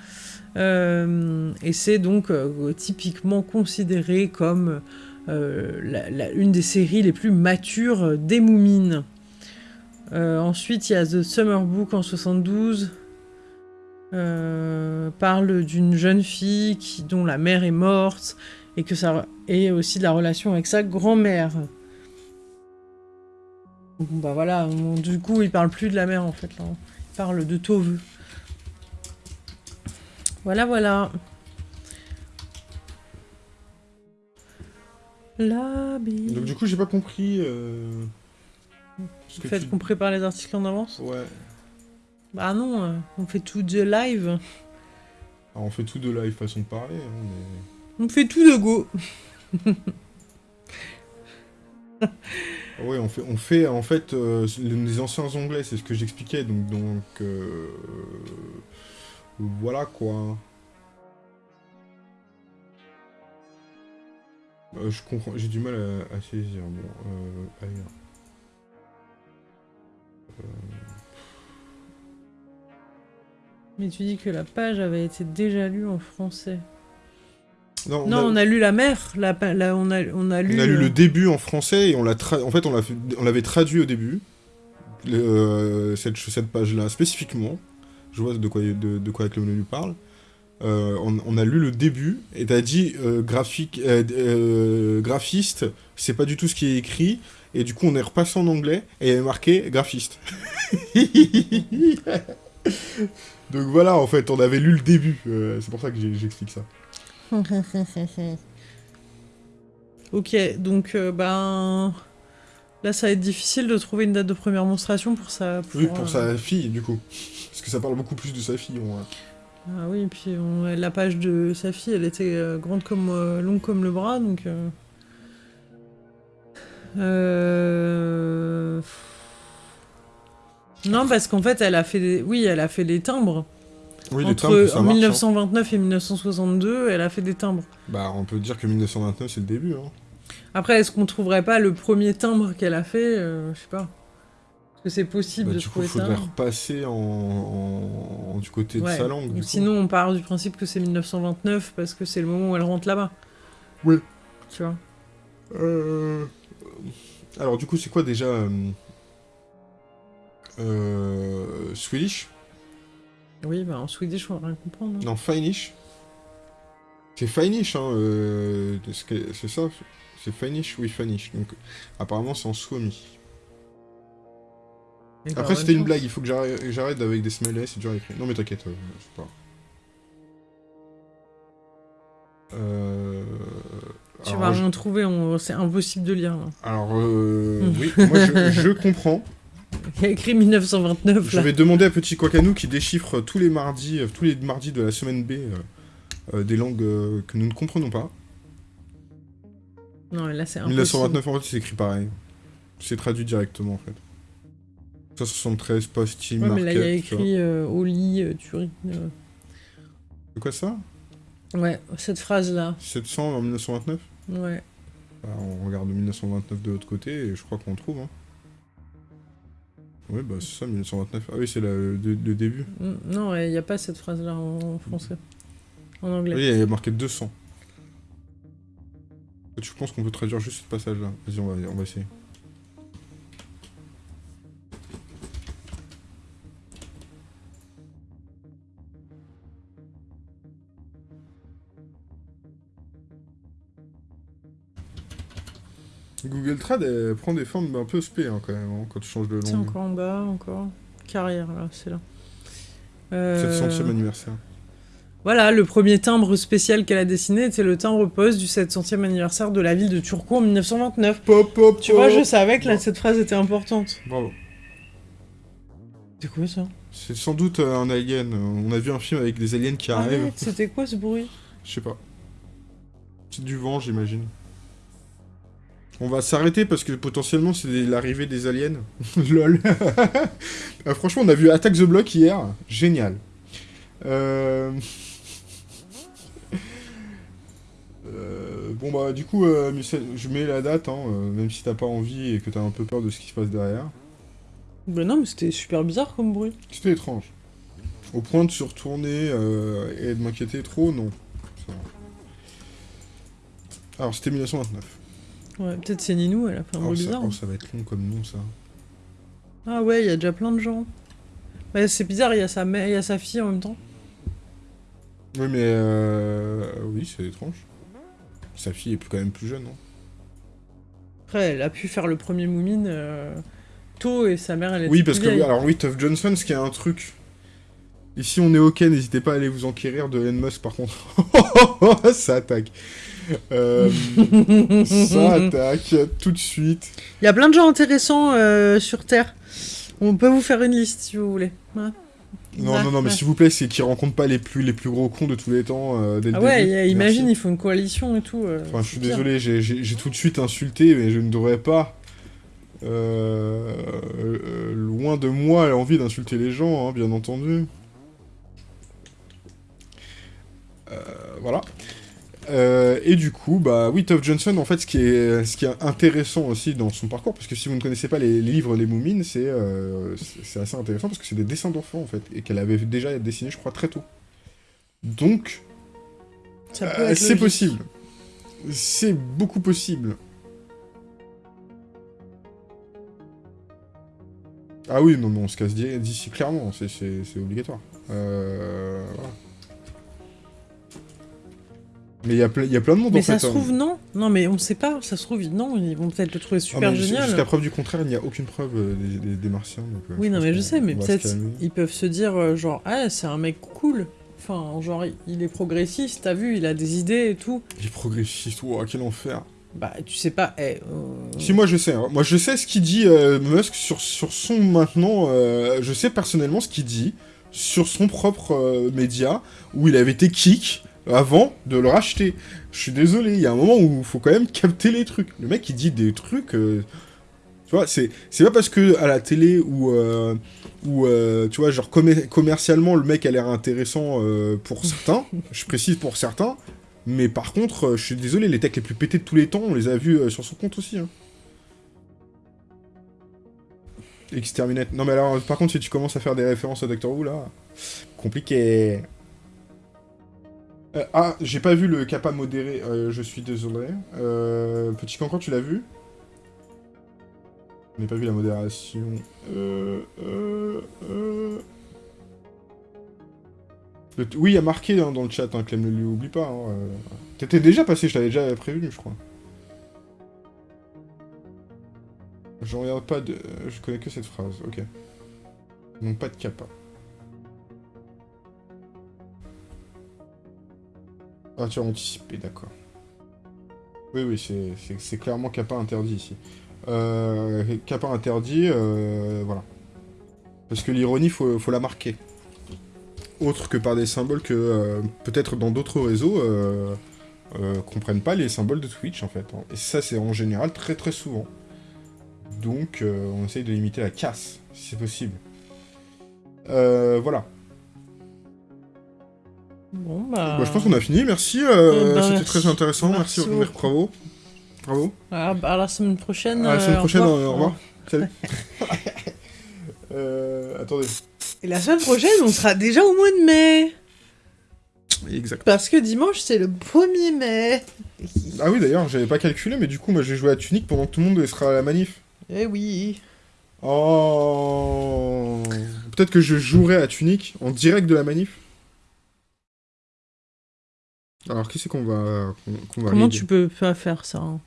Euh, et c'est donc euh, typiquement considéré comme la, une des séries les plus matures des Moumines. ensuite, il y a The Summer Book en 72, euh, parle d'une jeune fille qui, dont la mère est morte et que ça et aussi de la relation avec sa grand-mère. bah voilà, du coup il parle plus de la mère en fait là. Il parle de Tove. Voilà, voilà. La bille. Donc du coup, j'ai pas compris... Euh... Ce que fait qu'on prépare les articles en avance? Ouais. Bah non, euh, on fait tout de live. Alors, ah, on fait tout de live façon de parler, hein, On fait tout de go. [LAUGHS] oui, on fait, on fait en fait euh, les anciens anglais, c'est ce que j'expliquais, donc donc euh, voilà quoi. je comprends, j'ai du mal à, saisir. Bon, ailleurs. Mais tu dis que la page avait été déjà lue en français. Non, on, a... lu la mer. La, on, a, on a lu. On a lu le début en français et on l'a en fait on l'avait traduit au début. Euh, cette, cette page-là spécifiquement. Je vois de quoi de, quoi lui parle. Euh, on, a lu le début et t'as dit euh, graphique, graphiste, c'est pas du tout ce qui est écrit. Et du coup, on est repassé en anglais et il y avait marqué graphiste. [LAUGHS] [LAUGHS] Donc voilà, en fait, on avait lu le début. Euh, c'est pour ça que j'explique ça. [LAUGHS] ok, donc euh, ben... Là, ça va être difficile de trouver une date de première monstration pour sa... oui, pour sa euh, fille, du coup. Parce que ça parle beaucoup plus de sa fille. Ah oui, et puis la page de sa fille, elle était grande comme... longue comme le bras, donc... Euh... Non, parce qu'en fait, elle a fait des... Oui, elle a fait des timbres. Oui, Entre, timbres, ça En 1929 hein. et 1962, elle a fait des timbres. Bah, on peut dire que 1929, c'est le début. Hein. Après, est-ce qu'on trouverait pas le premier timbre qu'elle a fait euh, Je sais pas. Est-ce que c'est possible bah, de trouver ça Du coup, il faudrait repasser en... du côté de sa langue. sinon, on part du principe que c'est 1929 parce que c'est le moment où elle rentre là-bas. Oui. Tu vois euh... Alors, du coup, c'est quoi déjà euh, euh, Swedish Oui, bah en Swedish, on va rien comprendre. Hein. Non, Finnish. C'est Finnish, hein. Euh, c'est ça C'est Finnish Oui, Finnish. Donc, apparemment, c'est en Suomi. Après, c'était une blague, il faut que j'arrête avec des smileys, c'est dur à écrire. Non, mais t'inquiète, euh, c'est pas. Euh... Tu vas rien trouver, c'est impossible de lire. Alors, euh... [LAUGHS] oui, moi je, je comprends. Il y a écrit 1929 Je vais demander à Petit Quacanou qui déchiffre tous les mardis, euh, tous les mardis de la semaine B euh, euh, des langues que nous ne comprenons pas. Non, là c'est 1929 en fait c'est écrit pareil. C'est traduit directement en fait. 173 post-team. Ouais, mais là il y a écrit au lit, Turing. C'est quoi ça? Ouais, cette phrase là. 700 en 1929 Ouais. Bah, on regarde 1929 de l'autre côté et je crois qu'on trouve. Hein. Oui, bah c'est ça, 1929. Ah oui, c'est le, début. Mm, non, il n'y a pas cette phrase-là en, français. En anglais. Oui, il y a marqué 200. Tu penses qu'on peut traduire juste ce passage-là? Vas-y, on va, on va essayer. Google Trad elle prend des formes un peu spé hein, quand même, hein, quand tu changes de langue. C'est encore en bas, encore. Carrière, là, c'est là. 700 700e euh, anniversaire. Voilà, le premier timbre spécial qu'elle a dessiné était le timbre poste du 700e anniversaire de la ville de Turco en 1929. Pop, pop, tu vois, je savais que là, cette phrase était importante. Bravo. C'est quoi ça? C'est sans doute euh, un alien. On a vu un film avec des aliens qui arrivent. C'était quoi ce bruit? Je sais pas. C'est du vent, j'imagine. On va s'arrêter parce que potentiellement c'est l'arrivée des aliens. [LAUGHS] Lol. Ah, [LAUGHS] franchement, on a vu Attack the Block hier. Génial. Euh, euh, bon bah du coup, euh, je mets la date, hein, même si t'as pas envie et que t'as un peu peur de ce qui se passe derrière. Bah non, mais c'était super bizarre comme bruit. C'était étrange. Au point de se retourner et de m'inquiéter trop, non. Alors c'était 1929. Ouais, peut-être c'est Ninou, elle a fait un bruit bizarre. Oh, ça va être long comme nom, ça. Ah ouais, il y a déjà plein de gens. Bah, c'est bizarre, il y a sa mère, y a sa fille en même temps. Oui, mais euh... oui, c'est étrange. Sa fille est quand même plus jeune, non? Après, elle a pu faire le premier Moumine euh, tôt et sa mère, elle était Oui, parce que alors oui, Tuff Johnson, ce qui est un truc Et si on est ok, n'hésitez pas à aller vous enquérir de Elon Musk par contre. [LAUGHS] ça attaque. Euh, ça [LAUGHS] attaque tout de suite. Il y a plein de gens intéressants euh, sur Terre. On peut vous faire une liste si vous voulez. Ouais. Non, Ouais, non, non, mais s'il vous plaît, c'est qu'ils rencontrent pas les plus, les plus gros cons de tous les temps euh, dès le Ah ouais, début. y a- imagine, il faut une coalition et tout. euh, Enfin, je suis pire. désolé, j'ai- tout de suite insulté, mais je ne devrais pas. Euh, loin de moi l'envie d'insulter les gens, hein, bien entendu. Voilà. Euh, et du coup, bah oui, Tove Johnson, en fait, ce qui est, ce qui est intéressant aussi dans son parcours, parce que si vous ne connaissez pas les, les livres Les Moumines, c'est euh, c'est assez intéressant parce que c'est des dessins d'enfants en fait, et qu'elle avait déjà dessiné, je crois, très tôt. Donc, euh, c'est possible. C'est beaucoup possible. Ah oui, non, mais on se casse di- d'ici clairement, c'est- obligatoire. Euh, voilà. Mais il y, a plein de monde Mais en ça fait. se hein. trouve, non. Non, mais on sait pas. Ça se trouve, non. Ils vont peut-être le trouver Ah, super mais jus- génial. Jusqu'à preuve du contraire, il n'y a aucune preuve euh, des, des- des martiens. donc, euh, Oui, non, mais je sais, mais peut-être ils peuvent se dire, euh, genre, ah, c'est un mec cool. Enfin, genre, il est progressiste, t'as vu, il a des idées et tout. Il est progressiste, wow, quel enfer. Bah, tu sais pas, eh, Si moi je sais, hein. moi je sais ce qu'il dit Musk sur, sur son maintenant, je sais personnellement ce qu'il dit sur son propre média où il avait été kick avant de le racheter. Je suis désolé, il y a un moment où il faut quand même capter les trucs. Le mec il dit des trucs, euh, tu vois, c'est pas parce que à la télé ou euh, ou euh, tu vois genre commer- commercialement le mec a l'air intéressant pour [LAUGHS] certains, je précise pour certains. Mais par contre, je suis désolé, les techs les plus pétés de tous les temps, on les a vus sur son compte aussi. Hein. Exterminate. Non mais alors, par contre, si tu commences à faire des références à Doctor Who, là... Compliqué. Euh, ah, j'ai pas vu le kappa modéré, euh, je suis désolé. Euh, petit Cancor, tu l'as vu? Je n'ai pas vu la modération. Euh... Euh... Oui, il y a marqué dans le chat, hein, Clem, ne lui oublie pas. hein. T'étais déjà passé, je t'avais déjà prévenu, je crois. Je regarde pas de... Je connais que cette phrase, ok. Donc pas de kappa. Ah, tu as anticipé, d'accord. Oui, oui, c'est- clairement kappa interdit ici. Euh, interdit, euh, voilà. Parce que l'ironie, faut, la marquer. Autre que par des symboles que euh, peut-être dans d'autres réseaux euh, comprennent pas les symboles de Twitch en fait. hein. Et ça, c'est en général très très souvent. Donc, on essaye de limiter la casse, si c'est possible. Voilà. Bon, bah. Bah, je pense qu'on a fini, merci. euh, Eh ben, C'était très intéressant, merci, Merci merci, bravo. Bravo. Ah, bah, à la semaine prochaine. À la semaine euh, prochaine, au au revoir. Salut. [LAUGHS] euh, attendez. Et la semaine prochaine, on sera déjà au mois de mai. Exact. Parce que dimanche, c'est le 1er mai. Ah oui, d'ailleurs, j'avais pas calculé, mais du coup, moi j'ai joué à Tunic pendant que tout le monde sera à la manif. Eh oui. Oh Peut-être que je jouerai à Tunic en direct de la manif. Alors, qui c'est qu'on va, qu'on va Comment tu peux pas faire ça hein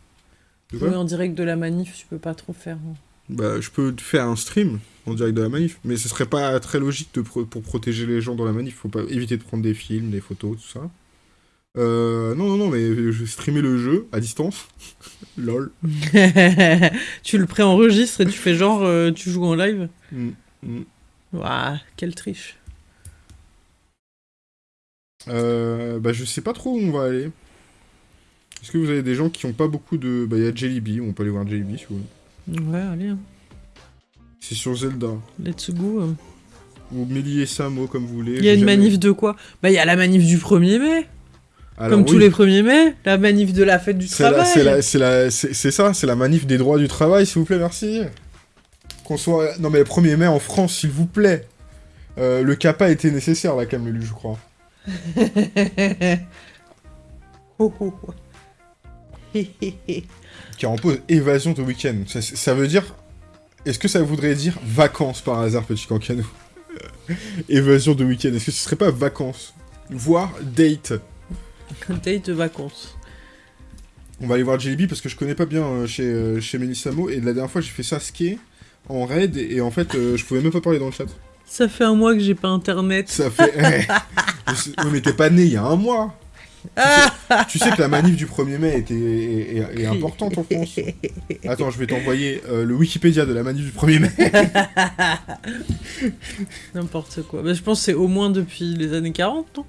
Jouer en direct de la manif, tu peux pas trop faire. hein. Bah, je peux faire un stream en direct de la manif, mais ce serait pas très logique de pro- pour protéger les gens dans la manif. Faut pas éviter de prendre des films, des photos, tout ça. Euh, non, non, non, mais je vais streamer le jeu à distance. [LAUGHS] Lol. [LAUGHS] tu le préenregistres et tu fais genre, euh, tu joues en live. Mm, mm. Ouah, quelle triche. Euh, bah, je sais pas trop où on va aller. Est-ce que vous avez des gens qui ont pas beaucoup de. Bah, il y a Jellyby, on peut aller voir Jellyby si vous voulez. Ouais, allez, hein. C'est sur Zelda. let's go. hein. Ou Mélie et Samo, comme vous voulez. Il y a une jamais- manif de quoi? Bah, il y a la manif du 1er mai. Alors, comme tous les 1er mai. La manif de la fête du travail. c'est ça, c'est la manif des droits du travail, s'il vous plaît, merci. Qu'on soit. Non, mais le 1er mai en France, s'il vous plaît. Euh, le CAPA était nécessaire, là, lu, je crois. Oh, oh, hé. Qui impose évasion de week-end. Ça, ça veut dire. Est-ce que ça voudrait dire vacances par hasard, petit cancanou? [LAUGHS] Évasion de week-end. Est-ce que ce serait pas vacances? Voire date Date de vacances. On va aller voir Jellyby parce que je connais pas bien euh, chez, euh, chez Melissamo. Et la dernière fois, j'ai fait Sasuke en raid. Et, et en fait, euh, je pouvais même pas parler dans le chat. Ça fait un mois que j'ai pas internet. Ça fait. [LAUGHS] Eh, mais t'es pas né il y a un mois. Tu sais que la manif du 1er mai était, est, est- est importante en France. Attends, je vais t'envoyer euh, le Wikipédia de la manif du 1er mai. [LAUGHS] N'importe quoi. Bah, je pense que c'est au moins depuis les années 40, non?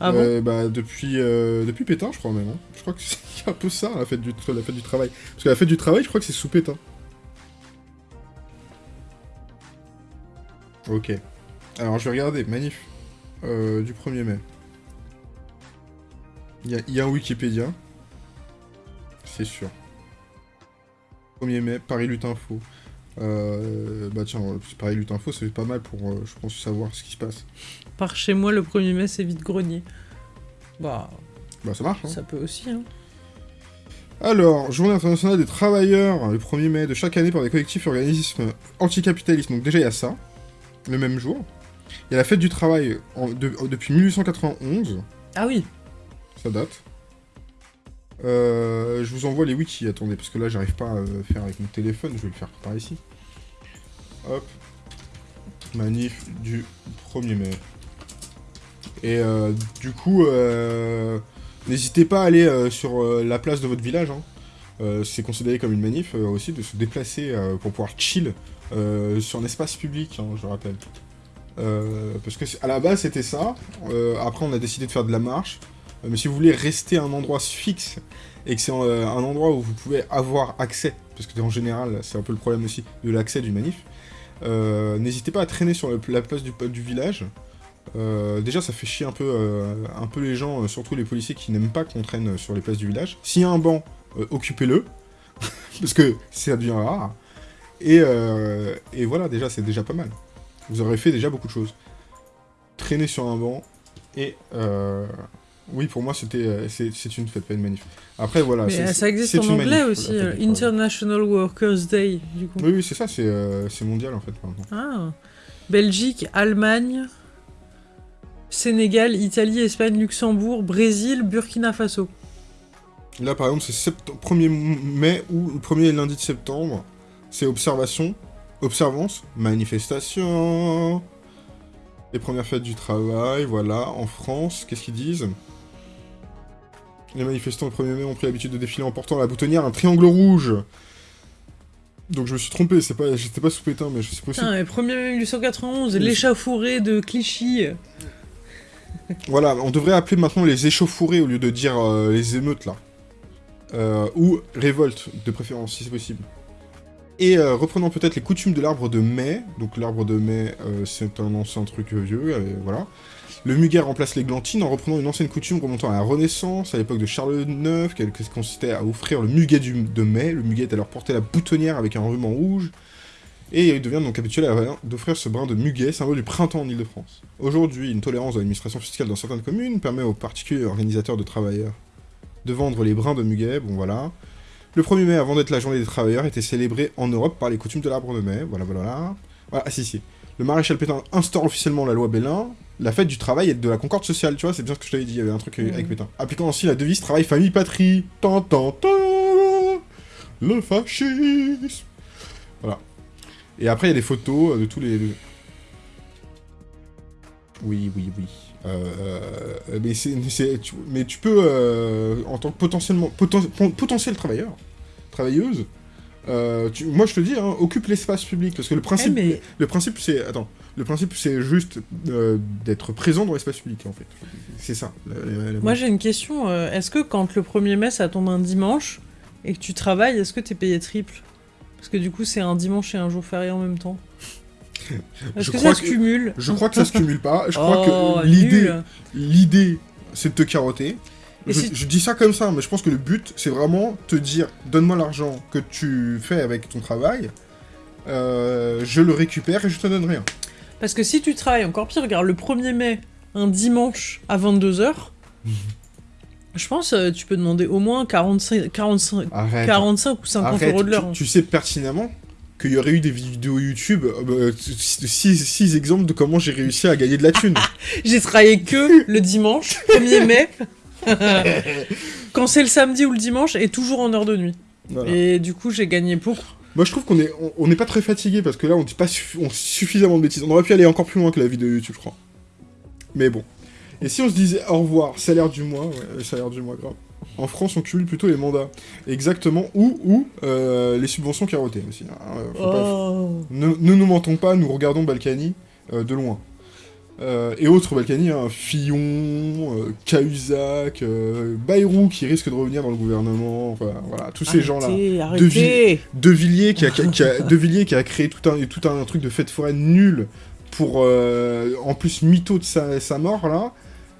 Ah bon? Euh, bah, depuis, euh, depuis Pétain, je crois même. hein. Je crois que c'est [LAUGHS] un peu ça, la fête, du, la fête du travail. Parce que la fête du travail, je crois que c'est sous Pétain. Ok. Alors, je vais regarder. Manif euh, du 1er mai. Il y a, il y a un Wikipédia. C'est sûr. 1er mai, Paris Lutte Info. Euh, bah tiens, Paris Lutte Info, c'est pas mal pour, euh, je pense, savoir ce qui se passe. Par chez moi, le 1er mai, c'est vite grenier. Bah, Bah ça marche, hein. ça peut aussi, hein. Alors, Journée internationale des travailleurs, le 1er mai de chaque année par des collectifs et organismes anticapitalistes. Donc déjà, il y a ça, le même jour. Il y a la fête du travail en- de- depuis 1891, Ah oui ça date. Euh, je vous envoie les wikis, attendez, parce que là, j'arrive pas à faire avec mon téléphone, je vais le faire par ici. Hop. Manif du 1er mai. Et euh, du coup, euh, n'hésitez pas à aller sur la place de votre village. hein. Euh, c'est considéré comme une manif euh, aussi de se déplacer euh, pour pouvoir chill sur un espace public, hein, je rappelle. Parce que à la base c'était ça. Après on a décidé de faire de la marche. Mais si vous voulez rester à un endroit fixe et que c'est un endroit où vous pouvez avoir accès, parce que en général c'est un peu le problème aussi de l'accès d'une manif, n'hésitez pas à traîner sur la place du, du village. Déjà ça fait chier un peu, un peu les gens, surtout les policiers qui n'aiment pas qu'on traîne sur les places du village. S'il y a un banc, euh, occupez-le, [LAUGHS] parce que ça devient rare. Et, euh, et voilà, déjà c'est déjà pas mal. Vous aurez fait déjà beaucoup de choses. Traîner sur un banc et... euh, oui, pour moi, c'était, c'est, une fête, pas une manif. Après, voilà. Mais c'est- ça existe en anglais manif, aussi, euh. International Workers' Day, du coup. Oui, oui, c'est ça, c'est, euh, mondial en fait. Ah. Belgique, Allemagne, Sénégal, Italie, Espagne, Luxembourg, Brésil, Burkina Faso. Là, par exemple, c'est sept- 1er mai ou le 1er lundi de septembre. C'est observation, observance, manifestation. Les premières fêtes du travail, voilà. En France, qu'est-ce qu'ils disent? Les manifestants le 1er mai ont pris l'habitude de défiler en portant à la boutonnière un triangle rouge. Donc je me suis trompé, c'est pas, j'étais pas sous pétain, mais c'est possible. Mais 1er mai 1891, Oui. l'échauffourée de Clichy. Voilà, on devrait appeler maintenant les échauffourées au lieu de dire euh, les émeutes là. Euh, ou révolte, de préférence, si c'est possible. Et euh, reprenons peut-être les coutumes de l'arbre de mai. Donc l'arbre de mai, euh, c'est un ancien truc vieux, voilà. Le muguet remplace l'églantine en reprenant une ancienne coutume remontant à la Renaissance, à l'époque de Charles IX, qui qui consistait à offrir le muguet du- de mai. Le muguet est alors porté à la boutonnière avec un ruban rouge. Et il devient donc habituel à- d'offrir ce brin de muguet, symbole du printemps en Ile-de-France. Aujourd'hui, une tolérance de l'administration fiscale dans certaines communes permet aux particuliers organisateurs de travailleurs de vendre les brins de muguet, bon voilà. Le 1er mai, avant d'être la journée des travailleurs, était célébré en Europe par les coutumes de l'arbre de mai, voilà, voilà, voilà. Voilà, ah si, si. Le maréchal Pétain instaure officiellement la loi Bellin, la fête du travail et de la concorde sociale, tu vois, c'est bien ce que je t'avais dit, il y avait un truc avec Pétain. Appliquant ainsi la devise travail, famille, patrie. Tant, tant, tant, le fascisme. Voilà. Et après, il y a des photos euh, de tous les... Oui, oui, oui. Euh, euh, mais, tu, mais tu peux, euh, en tant que potentiellement, poten- potentiel travailleur, travailleuse, euh, tu- moi je te dis, hein, occupe l'espace public, parce que le Eh, principe, mais le principe c'est, attends, le principe c'est juste d'être présent dans l'espace public en fait. C'est ça. la- la- la- moi j'ai une question. Est-ce que quand le 1er mai ça tombe un dimanche et que tu travailles, est-ce que t'es payé triple? Parce que du coup c'est un dimanche et un jour férié en même temps. Est-ce Je que crois ça se que- cumule Je crois que ça se cumule pas. Je crois Oh, que l'idée, nul. l'idée, c'est de te carotter. Je, si- je dis ça comme ça, mais je pense que le but, c'est vraiment te dire, donne-moi l'argent que tu fais avec ton travail, euh, je le récupère et je te donne rien. Parce que si tu travailles encore pire, regarde, le 1er mai, un dimanche à 22h, je pense euh, tu peux demander au moins 45, 45, Arrête. 45 ou 50 Arrête. euros de l'heure. Tu, hein. tu sais pertinemment qu'il y aurait eu des vidéos YouTube, 6 exemples de comment j'ai réussi à gagner de la thune. [LAUGHS] J'ai travaillé que le dimanche, [LAUGHS] 1er mai, [LAUGHS] quand c'est le samedi ou le dimanche, et toujours en heure de nuit. Voilà. Et du coup, j'ai gagné beaucoup. Moi, je trouve qu'on est, on, n'est pas très fatigué parce que là, on dit pas suffi- on- suffisamment de bêtises. On aurait pu aller encore plus loin que la vidéo YouTube, je crois. Mais bon. Et si on se disait au revoir, salaire du mois, ouais, euh, salaire du mois, grave. En France, on cumule plutôt les mandats. Exactement. Ou, ou euh, les subventions carottées aussi. hein. Euh, pas- Oh. ne, ne nous mentons pas, nous regardons Balkany euh, de loin. Euh, et autres Balkany, hein, Fillon, Cahuzac, Bayrou qui risque de revenir dans le gouvernement, enfin voilà, tous ces gens-là. De Villiers qui a, qui a- qui a- De Villiers qui a créé tout un, tout un truc de fête foraine nul pour, en plus, mytho de sa, sa mort, là,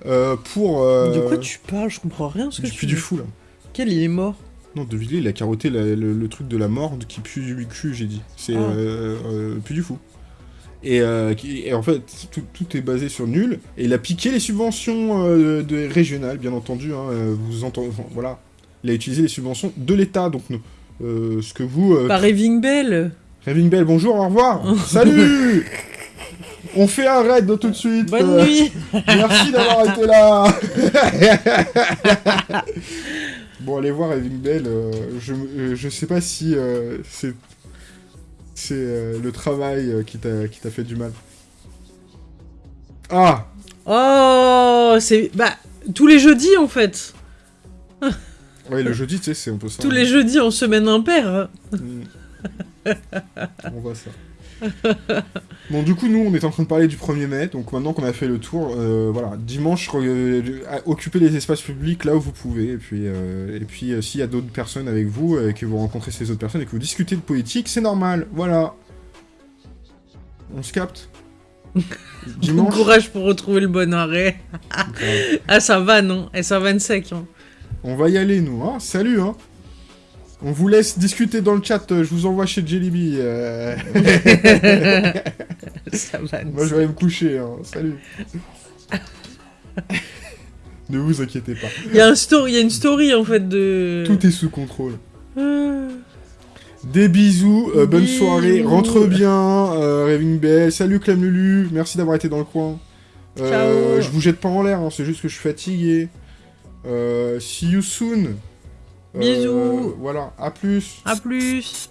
euh, pour... euh, De quoi tu parles? Je comprends rien ce que Du tu du Fou, là. Quel il est mort? Non, De Villiers, il a carotté la- le, le truc de la mort qui pue du cul, j'ai dit. C'est Ah. euh, euh, du Fou. Et, qui- et en fait, tout, tout est basé sur nul. Et il a piqué les subventions de, régionales, bien entendu. hein, vous entendez, enfin, voilà. Il a utilisé les subventions de l'État. Donc, ce que vous. Par Raving Bell Raving Bell, bonjour, au revoir. [LAUGHS] Salut On fait un raid tout de suite. Bonne euh, nuit Merci d'avoir été là [LAUGHS] Bon, allez voir Raving Bell, euh, je, euh, je sais pas si euh, c'est c'est euh, le travail euh, qui t'a qui t'a fait du mal. Ah Oh C'est... Bah, tous les jeudis, en fait [LAUGHS] Ouais, le jeudi, tu sais, c'est un peu ça. Tous les jeudis en semaine impaire Mm. [LAUGHS] on voit ça. [LAUGHS] bon, du coup, nous, on est en train de parler du 1er mai, donc maintenant qu'on a fait le tour, euh, voilà, dimanche, euh, occupez les espaces publics là où vous pouvez, et puis, euh, et puis s'il y a d'autres personnes avec vous, et que vous rencontrez ces autres personnes, et que vous discutez de politique, c'est normal, voilà. On se capte. [LAUGHS] Bon courage pour retrouver le bon arrêt. [LAUGHS] Ah, ça va, non? Et ça va sec, hein. On va y aller, nous, hein. Salut, hein On vous laisse discuter dans le chat, euh, je vous envoie chez Jellyby. euh. [LAUGHS] ça va [LAUGHS] Moi, je vais aller me coucher, hein. Salut. [LAUGHS] ne vous inquiétez pas. Il y a un story, il y a une story, en fait, de... Tout est sous contrôle. Ah. Des bisous, euh, bonne soirée, rentre bien, euh, Raving Bell. Salut Clam Lulu, merci d'avoir été dans le coin. Ciao. je vous jette pas en l'air, hein, c'est juste que je suis fatigué. See you soon. Euh, Bisous. voilà, à plus. À plus